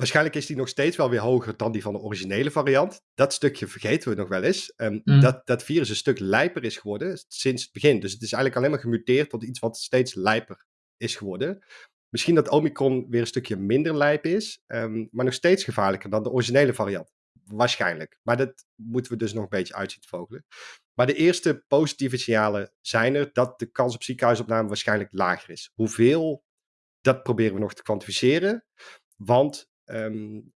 Waarschijnlijk is die nog steeds wel weer hoger dan die van de originele variant. Dat stukje vergeten we nog wel eens. Um, dat, dat virus een stuk lijper is geworden sinds het begin. Dus het is eigenlijk alleen maar gemuteerd tot iets wat steeds lijper is geworden. Misschien dat Omicron weer een stukje minder lijp is, um, maar nog steeds gevaarlijker dan de originele variant. Waarschijnlijk. Maar dat moeten we dus nog een beetje uitzien te vogelen. Maar de eerste positieve signalen zijn er dat de kans op ziekenhuisopname waarschijnlijk lager is. Hoeveel, dat proberen we nog te kwantificeren. Want Um,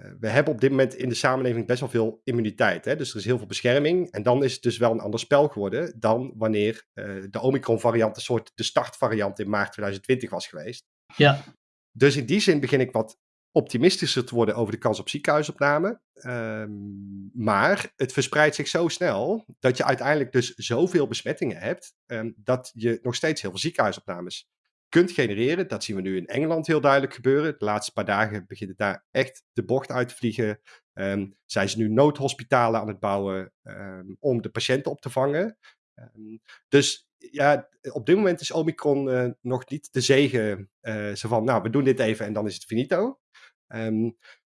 uh, we hebben op dit moment in de samenleving best wel veel immuniteit. Hè? Dus er is heel veel bescherming. En dan is het dus wel een ander spel geworden dan wanneer uh, de Omicron-variant een soort de startvariant in maart 2020 was geweest. Ja. Dus in die zin begin ik wat optimistischer te worden over de kans op ziekenhuisopname. Um, maar het verspreidt zich zo snel dat je uiteindelijk dus zoveel besmettingen hebt, um, dat je nog steeds heel veel ziekenhuisopnames kunt genereren. Dat zien we nu in Engeland heel duidelijk gebeuren. De laatste paar dagen begint het daar echt de bocht uit te vliegen. Um, zijn ze nu noodhospitalen aan het bouwen um, om de patiënten op te vangen. Um, dus ja, op dit moment is Omicron uh, nog niet de zegen. Zo van, nou, we doen dit even en dan is het finito.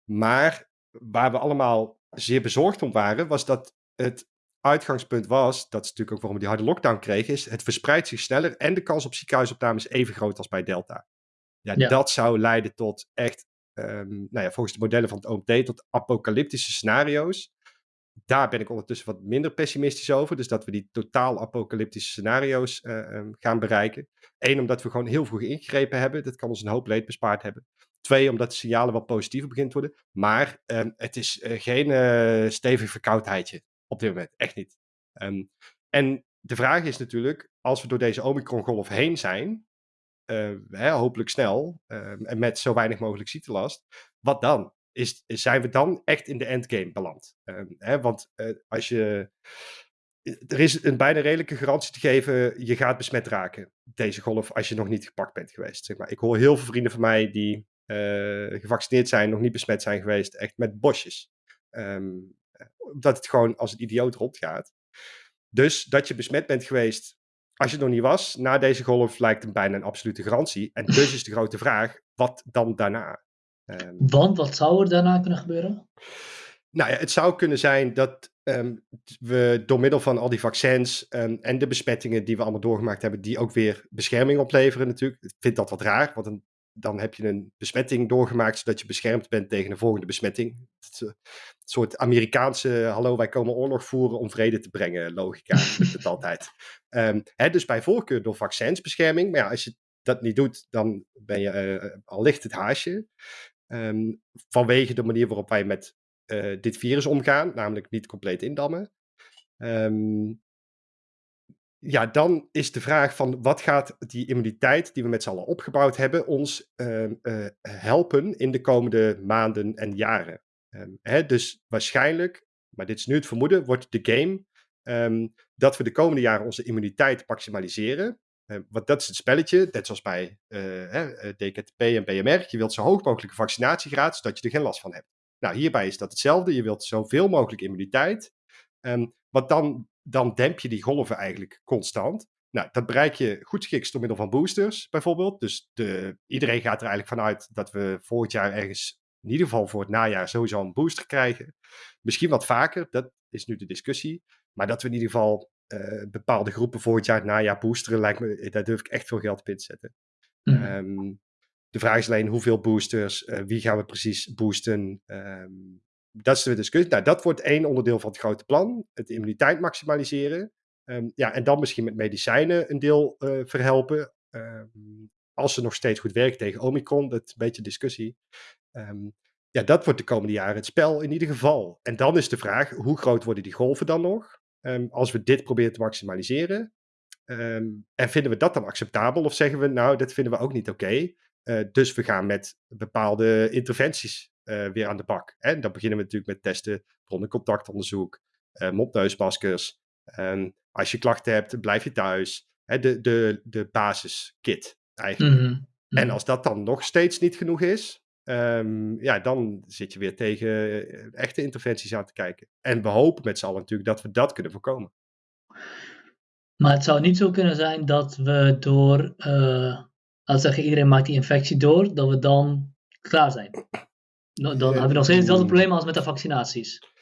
maar waar we allemaal zeer bezorgd om waren, was dat het uitgangspunt was, dat is natuurlijk ook waarom we die harde lockdown kregen, is het verspreidt zich sneller en de kans op ziekenhuisopname is even groot als bij Delta. Ja, ja. dat zou leiden tot echt, um, nou ja, volgens de modellen van het OMT, tot apocalyptische scenario's. Daar ben ik ondertussen wat minder pessimistisch over. Dus dat we die totaal apocalyptische scenario's uh, um, gaan bereiken. Eén, omdat we gewoon heel vroeg ingegrepen hebben. Dat kan ons een hoop leed bespaard hebben. Twee, omdat de signalen wat positiever beginnen te worden. Maar um, het is uh, geen uh, stevig verkoudheidje op dit moment. Echt niet. Um, en de vraag is natuurlijk, als we door deze Omicron-golf heen zijn, uh, hè, hopelijk snel, uh, en met zo weinig mogelijk ziektelast, wat dan? Is, zijn we dan echt in de endgame beland? Uh, hè, want eh, als je. Er is een bijna redelijke garantie te geven, je gaat besmet raken, deze golf, als je nog niet gepakt bent geweest. Zeg maar. Ik hoor heel veel vrienden van mij die eh, gevaccineerd zijn, nog niet besmet zijn geweest, echt met bosjes. Um, dat het gewoon als een idioot rondgaat. Dus dat je besmet bent geweest als je het nog niet was, na deze golf lijkt hem bijna een absolute garantie. En dus is de grote vraag, wat dan daarna? Um, Want wat zou er daarna kunnen gebeuren? Nou ja, het zou kunnen zijn dat um, we door middel van al die vaccins um, en de besmettingen die we allemaal doorgemaakt hebben, die ook weer bescherming opleveren natuurlijk. Ik vind dat wat raar, want een dan heb je een besmetting doorgemaakt, zodat je beschermd bent tegen een volgende besmetting. Het is een soort Amerikaanse, hallo, wij komen oorlog voeren om vrede te brengen, logica. het altijd. Um, hè, dus bij voorkeur door vaccinsbescherming. Maar ja, als je dat niet doet, dan ben je uh, al licht het haasje. Ehm, vanwege de manier waarop wij met uh, dit virus omgaan, namelijk niet compleet indammen. Um, ja, dan is de vraag van wat gaat die immuniteit die we met z'n allen opgebouwd hebben ons uh, uh, helpen in de komende maanden en jaren. Um, hè, dus waarschijnlijk, maar dit is nu het vermoeden, wordt de game um, dat we de komende jaren onze immuniteit maximaliseren. Uh, want dat is het spelletje, net zoals bij hè, DKTP en BMR. Je wilt zo hoog mogelijke vaccinatiegraad, zodat je er geen last van hebt. Nou, hierbij is dat hetzelfde. Je wilt zoveel mogelijk immuniteit. Wat dan dan demp je die golven eigenlijk constant. Nou, dat bereik je goed geschikt door middel van boosters bijvoorbeeld. Dus de, iedereen gaat er eigenlijk vanuit dat we volgend jaar ergens, in ieder geval voor het najaar, sowieso een booster krijgen. Misschien wat vaker, dat is nu de discussie. Maar dat we in ieder geval uh, bepaalde groepen volgend jaar het najaar boosteren, lijkt me, daar durf ik echt veel geld op in te zetten. Mm. Um, de vraag is alleen hoeveel boosters, uh, wie gaan we precies boosten. Um, dat is de discussie. Nou, dat wordt één onderdeel van het grote plan. Het immuniteit maximaliseren. Um, ja, en dan misschien met medicijnen een deel uh, verhelpen. Um, als ze nog steeds goed werken tegen Omicron, dat is een beetje discussie. Um, ja, dat wordt de komende jaren het spel in ieder geval. En dan is de vraag, hoe groot worden die golven dan nog? als we dit proberen te maximaliseren. en vinden we dat dan acceptabel? Of zeggen we, nou, dat vinden we ook niet oké. Uh, dus we gaan met bepaalde interventies uh, weer aan de bak. En dan beginnen we natuurlijk met testen, bronnencontactonderzoek, uh, mopneusmaskers. Um, als je klachten hebt, blijf je thuis. Hè, de, de, de basiskit eigenlijk. Mm -hmm. En als dat dan nog steeds niet genoeg is, um, ja, dan zit je weer tegen uh, echte interventies aan te kijken. En we hopen met z'n allen natuurlijk dat we dat kunnen voorkomen. Maar het zou niet zo kunnen zijn dat we door, uh, als zeggen iedereen maakt die infectie door, dat we dan klaar zijn. Dan hebben we nog steeds hetzelfde probleem als met de vaccinaties.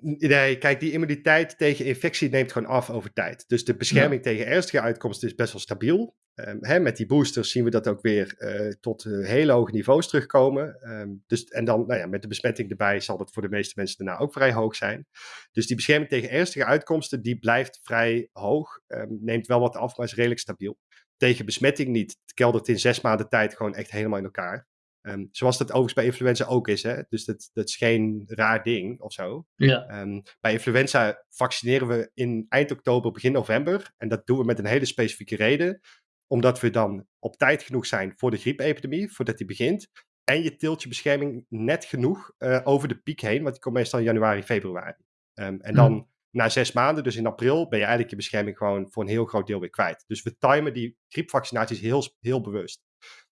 Nee, kijk, die immuniteit tegen infectie neemt gewoon af over tijd. Dus de bescherming tegen ernstige uitkomsten is best wel stabiel. Um, hè, met die boosters zien we dat ook weer uh, tot uh, hele hoge niveaus terugkomen. Um, dus, en dan nou ja, met de besmetting erbij zal dat voor de meeste mensen daarna ook vrij hoog zijn. Dus die bescherming tegen ernstige uitkomsten, die blijft vrij hoog. Um, neemt wel wat af, maar is redelijk stabiel. Tegen besmetting niet. Het keldert in zes maanden tijd gewoon echt helemaal in elkaar. Um, zoals dat overigens bij influenza ook is. Hè? Dus dat, dat is geen raar ding of zo. Ja. Um, bij influenza vaccineren we in eind oktober, begin november. En dat doen we met een hele specifieke reden. Omdat we dan op tijd genoeg zijn voor de griepepidemie, voordat die begint. En je tilt je bescherming net genoeg uh, over de piek heen, want die komt meestal in januari, februari. Um, en dan hmm. na zes maanden, dus in april, ben je eigenlijk je bescherming gewoon voor een heel groot deel weer kwijt. Dus we timen die griepvaccinaties heel, heel bewust.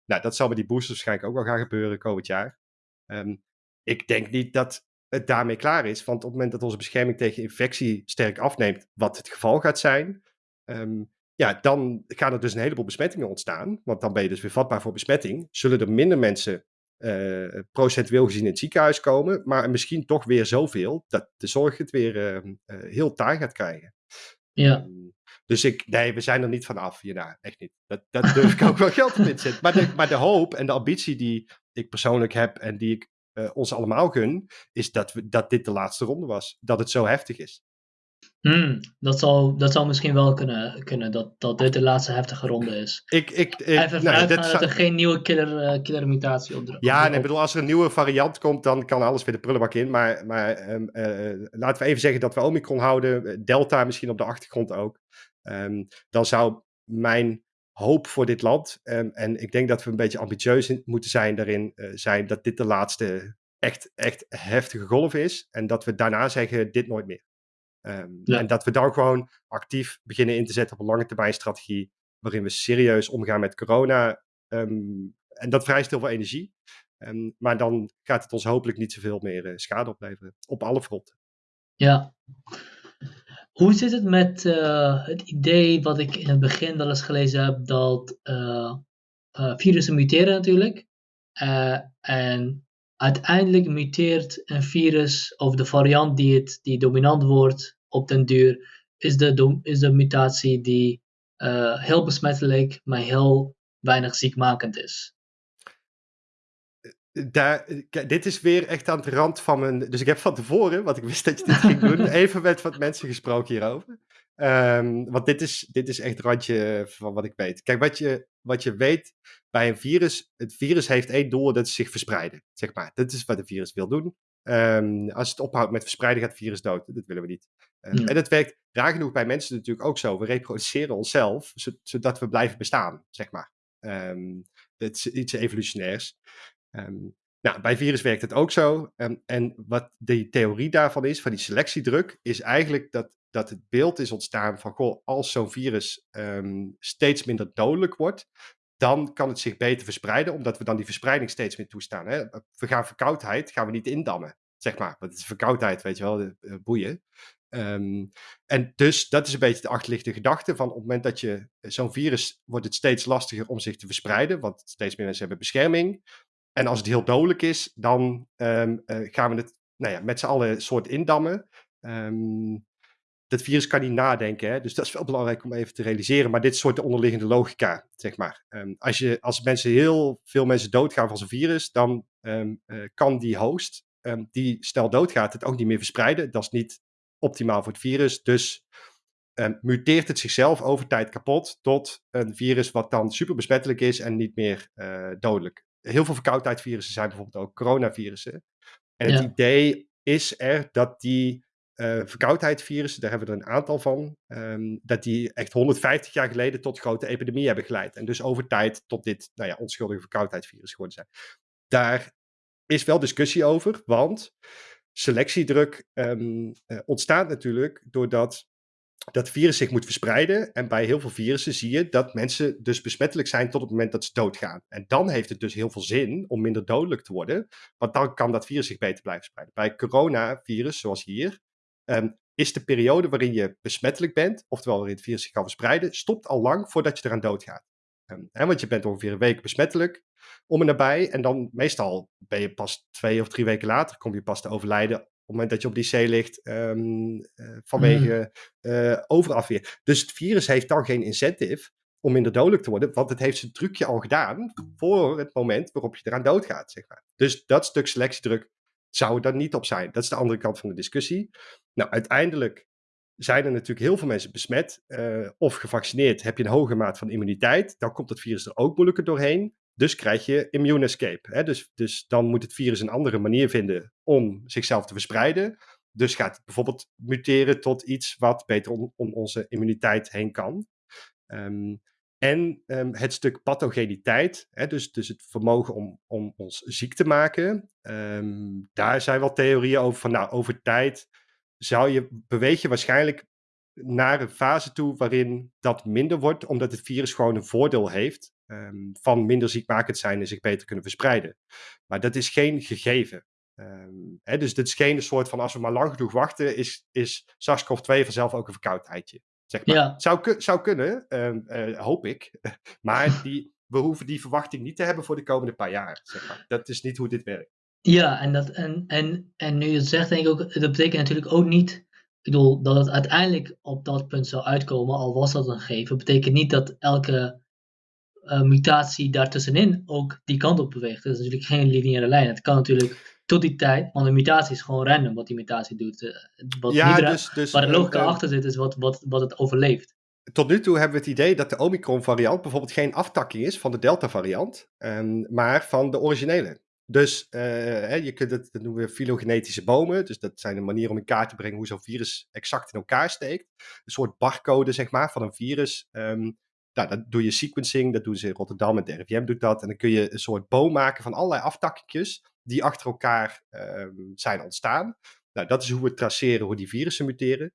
Nou, dat zal met die boosters waarschijnlijk ook wel gaan gebeuren komend jaar. Um, ik denk niet dat het daarmee klaar is, want op het moment dat onze bescherming tegen infectie sterk afneemt, wat het geval gaat zijn, um, ja, dan gaan er dus een heleboel besmettingen ontstaan. Want dan ben je dus weer vatbaar voor besmetting. Zullen er minder mensen uh, procentueel gezien in het ziekenhuis komen, maar misschien toch weer zoveel dat de zorg het weer uh, uh, heel taai gaat krijgen. Ja. Um, dus ik, nee, we zijn er niet vanaf hierna. Echt niet. Dat, dat durf ik ook wel geld op in te zetten. Maar de, maar de hoop en de ambitie die ik persoonlijk heb en die ik uh, ons allemaal gun, is dat, we, dat dit de laatste ronde was. Dat het zo heftig is. Hmm, dat, zal, dat zou misschien wel kunnen, kunnen dat, dat dit de laatste heftige ronde is. Ik, ik, ik, Even nou, dat zou... er geen nieuwe killer, uh, killer mutatie op Ja, nee, bedoel, als er een nieuwe variant komt, dan kan alles weer de prullenbak in. Maar, maar um, uh, laten we even zeggen dat we Omicron houden. Delta misschien op de achtergrond ook. Um, dan zou mijn hoop voor dit land, um, en ik denk dat we een beetje ambitieus moeten zijn daarin, uh, zijn dat dit de laatste echt, echt heftige golf is. En dat we daarna zeggen, dit nooit meer. Um, ja. En dat we dan gewoon actief beginnen in te zetten op een lange termijn strategie, waarin we serieus omgaan met corona. Um, en dat vereist heel veel energie. Um, maar dan gaat het ons hopelijk niet zoveel meer uh, schade opleveren. Op alle fronten. Ja. Hoe zit het met uh, het idee wat ik in het begin wel eens gelezen heb, dat uh, uh, virussen muteren natuurlijk. en uiteindelijk muteert een virus of de variant die, het, die dominant wordt op den duur, is de, is de mutatie die heel besmettelijk, maar heel weinig ziekmakend is daar, dit is weer echt aan de rand van mijn. Dus ik heb van tevoren, wat ik wist dat je dit ging doen, even met wat mensen gesproken hierover. Ehm, want dit is, dit is echt het randje van wat ik weet. Kijk, wat je, wat je weet bij een virus, het virus heeft één doel, dat is zich verspreiden, zeg maar. Dat is wat een virus wil doen. Ehm, als het ophoudt met verspreiden, gaat het virus dood. Dat willen we niet. Ehm, Ja. En dat werkt raar genoeg bij mensen natuurlijk ook zo. We reproduceren onszelf, zo- zodat we blijven bestaan, zeg maar. Het is iets evolutionairs. Ehm, nou, bij virus werkt het ook zo. Ehm, en wat de theorie daarvan is, van die selectiedruk, is eigenlijk dat, dat het beeld is ontstaan van, goh, als zo'n virus ehm, steeds minder dodelijk wordt, dan kan het zich beter verspreiden, omdat we dan die verspreiding steeds meer toestaan. Hè? We gaan verkoudheid, gaan we niet indammen, zeg maar. Want het is verkoudheid, weet je wel, de, eh, boeien. En dus dat is een beetje de achterliggende gedachte van op het moment dat je zo'n virus, wordt het steeds lastiger om zich te verspreiden, want steeds meer mensen hebben bescherming. En als het heel dodelijk is, dan ehm, eh, gaan we het nou ja, met z'n allen soort indammen. Ehm, dat virus kan niet nadenken, hè? dus dat is wel belangrijk om even te realiseren. Maar dit is soort de onderliggende logica, zeg maar. Ehm, als, je, als mensen heel veel mensen doodgaan van zo'n virus, dan eh, kan die host, die snel doodgaat, het ook niet meer verspreiden. Dat is niet optimaal voor het virus. Dus muteert het zichzelf over tijd kapot tot een virus wat dan super besmettelijk is en niet meer eh, dodelijk. Heel veel verkoudheidvirussen zijn bijvoorbeeld ook coronavirussen. En het Ja. idee is er dat die eh verkoudheidvirussen, daar hebben we er een aantal van, ehm, dat die echt 150 jaar geleden tot grote epidemieën hebben geleid. En dus over tijd tot dit nou ja, onschuldige verkoudheidvirus geworden zijn. Daar is wel discussie over, want selectiedruk ehm, eh, ontstaat natuurlijk doordat dat virus zich moet verspreiden. En bij heel veel virussen zie je dat mensen dus besmettelijk zijn tot het moment dat ze doodgaan. En dan heeft het dus heel veel zin om minder dodelijk te worden, want dan kan dat virus zich beter blijven spreiden. Bij coronavirus, zoals hier, ehm, is de periode waarin je besmettelijk bent, oftewel waarin het virus zich kan verspreiden, stopt al lang voordat je eraan doodgaat. Ehm, hè, want je bent ongeveer een week besmettelijk, om en nabij. En dan meestal ben je pas twee of drie weken later, kom je pas te overlijden het moment dat je op die zee ligt ehm, eh, vanwege eh, overafweer. Dus het virus heeft dan geen incentive om minder dodelijk te worden, want het heeft zijn trucje al gedaan voor het moment waarop je eraan doodgaat, zeg maar. Dus dat stuk selectiedruk zou er dan niet op zijn. Dat is de andere kant van de discussie. Nou, uiteindelijk zijn er natuurlijk heel veel mensen besmet eh, of gevaccineerd. Heb je een hoge maat van immuniteit, dan komt het virus er ook moeilijker doorheen. Dus krijg je immune escape. Hè? Dus, dus dan moet het virus een andere manier vinden om zichzelf te verspreiden. Dus gaat het bijvoorbeeld muteren tot iets wat beter om, om onze immuniteit heen kan. Ehm, en ehm, het stuk pathogeniteit, hè, dus, dus het vermogen om, om ons ziek te maken. ehm, daar zijn wel theorieën over van, nou, over tijd zou je, beweeg je waarschijnlijk naar een fase toe waarin dat minder wordt, omdat het virus gewoon een voordeel heeft ehm, van minder ziekmakend zijn en zich beter kunnen verspreiden. Maar dat is geen gegeven. Ehm, hè, dus dit is geen soort van als we maar lang genoeg wachten, is, is SARS-CoV-2 vanzelf ook een verkoudheidje. Zeg maar. Ja. Zou, zou kunnen, ehm, eh, hoop ik. maar die, we hoeven die verwachting niet te hebben voor de komende paar jaar. Zeg maar. Dat is niet hoe dit werkt. Ja, en, dat, en, en, en nu je het zegt, denk ik ook, dat betekent natuurlijk ook niet, bedoel, dat het uiteindelijk op dat punt zou uitkomen, al was dat een gegeven, betekent niet dat elke eh, mutatie daartussenin ook die kant op beweegt. Dat is natuurlijk geen lineaire lijn. Het kan natuurlijk tot die tijd, want een mutatie is gewoon random wat die mutatie doet. Eh, wat ja, dus, dus, waar de logica eh, achter zit, is wat, wat, wat het overleeft. tot nu toe hebben we het idee dat de Omicron-variant bijvoorbeeld geen aftakking is van de Delta-variant, ehm, maar van de originele. Dus eh, je kunt het, dat noemen we filogenetische bomen. Dus dat zijn een manier om in kaart te brengen hoe zo'n virus exact in elkaar steekt. Een soort barcode, zeg maar, van een virus. Ehm, nou, dat doe je sequencing, dat doen ze in Rotterdam en de RIVM doet dat. En dan kun je een soort boom maken van allerlei aftakkingjes die achter elkaar ehm, zijn ontstaan. Nou, dat is hoe we traceren hoe die virussen muteren.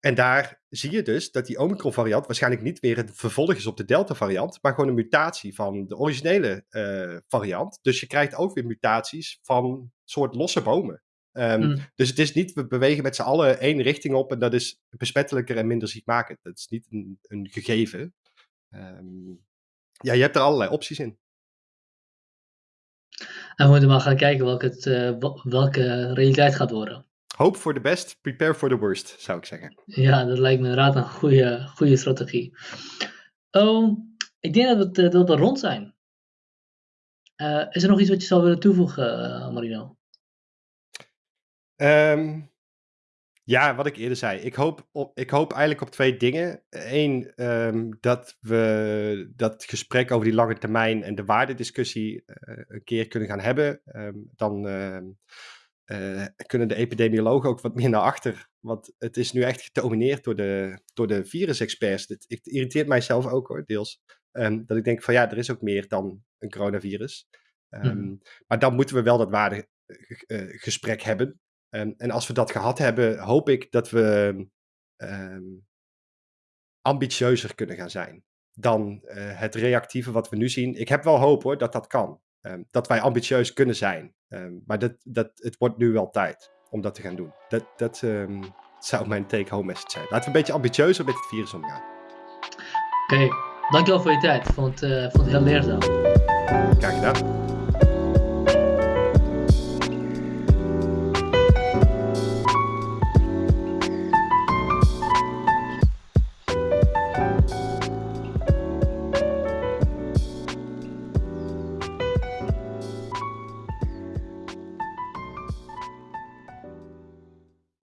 En daar zie je dus dat die Omicron-variant waarschijnlijk niet weer een vervolg is op de Delta-variant, maar gewoon een mutatie van de originele eh, variant. Dus je krijgt ook weer mutaties van soort losse bomen. Ehm, Mm. Dus het is niet, we bewegen met z'n allen één richting op en dat is besmettelijker en minder ziekmakend. Dat is niet een, een gegeven. Ehm, ja, je hebt er allerlei opties in. En we moeten maar gaan kijken welke, het, eh, welke realiteit gaat worden. Hope for the best, prepare for the worst, zou ik zeggen. Ja, dat lijkt me inderdaad een goede, goede strategie. Oh, ik denk dat we, eh, dat we rond zijn. Eh, is er nog iets wat je zou willen toevoegen, eh, Marino? Ehm, Ja, wat ik eerder zei. Ik hoop, op, ik hoop eigenlijk op twee dingen. Eén, ehm, dat we dat gesprek over die lange termijn en de waardediscussie uh, een keer kunnen gaan hebben. Ehm, dan ehm, eh, kunnen de epidemiologen ook wat meer naar achter. Want het is nu echt gedomineerd door de, door de virusexperts. Het, het irriteert mijzelf ook hoor, deels. dat ik denk van ja, er is ook meer dan een coronavirus. Mhm. Maar dan moeten we wel dat waardegesprek hebben. Um, en als we dat gehad hebben, hoop ik dat we ambitieuzer kunnen gaan zijn dan uh, het reactieve wat we nu zien. Ik heb wel hoop hoor dat dat kan. Um, dat wij ambitieus kunnen zijn. maar dat, dat, het wordt nu wel tijd om dat te gaan doen. Dat, dat zou mijn take-home message zijn. Laten we een beetje ambitieuzer met het virus omgaan. Oké, okay. dankjewel voor je tijd. Ik vond, uh, vond het heel leerzaam. Graag gedaan.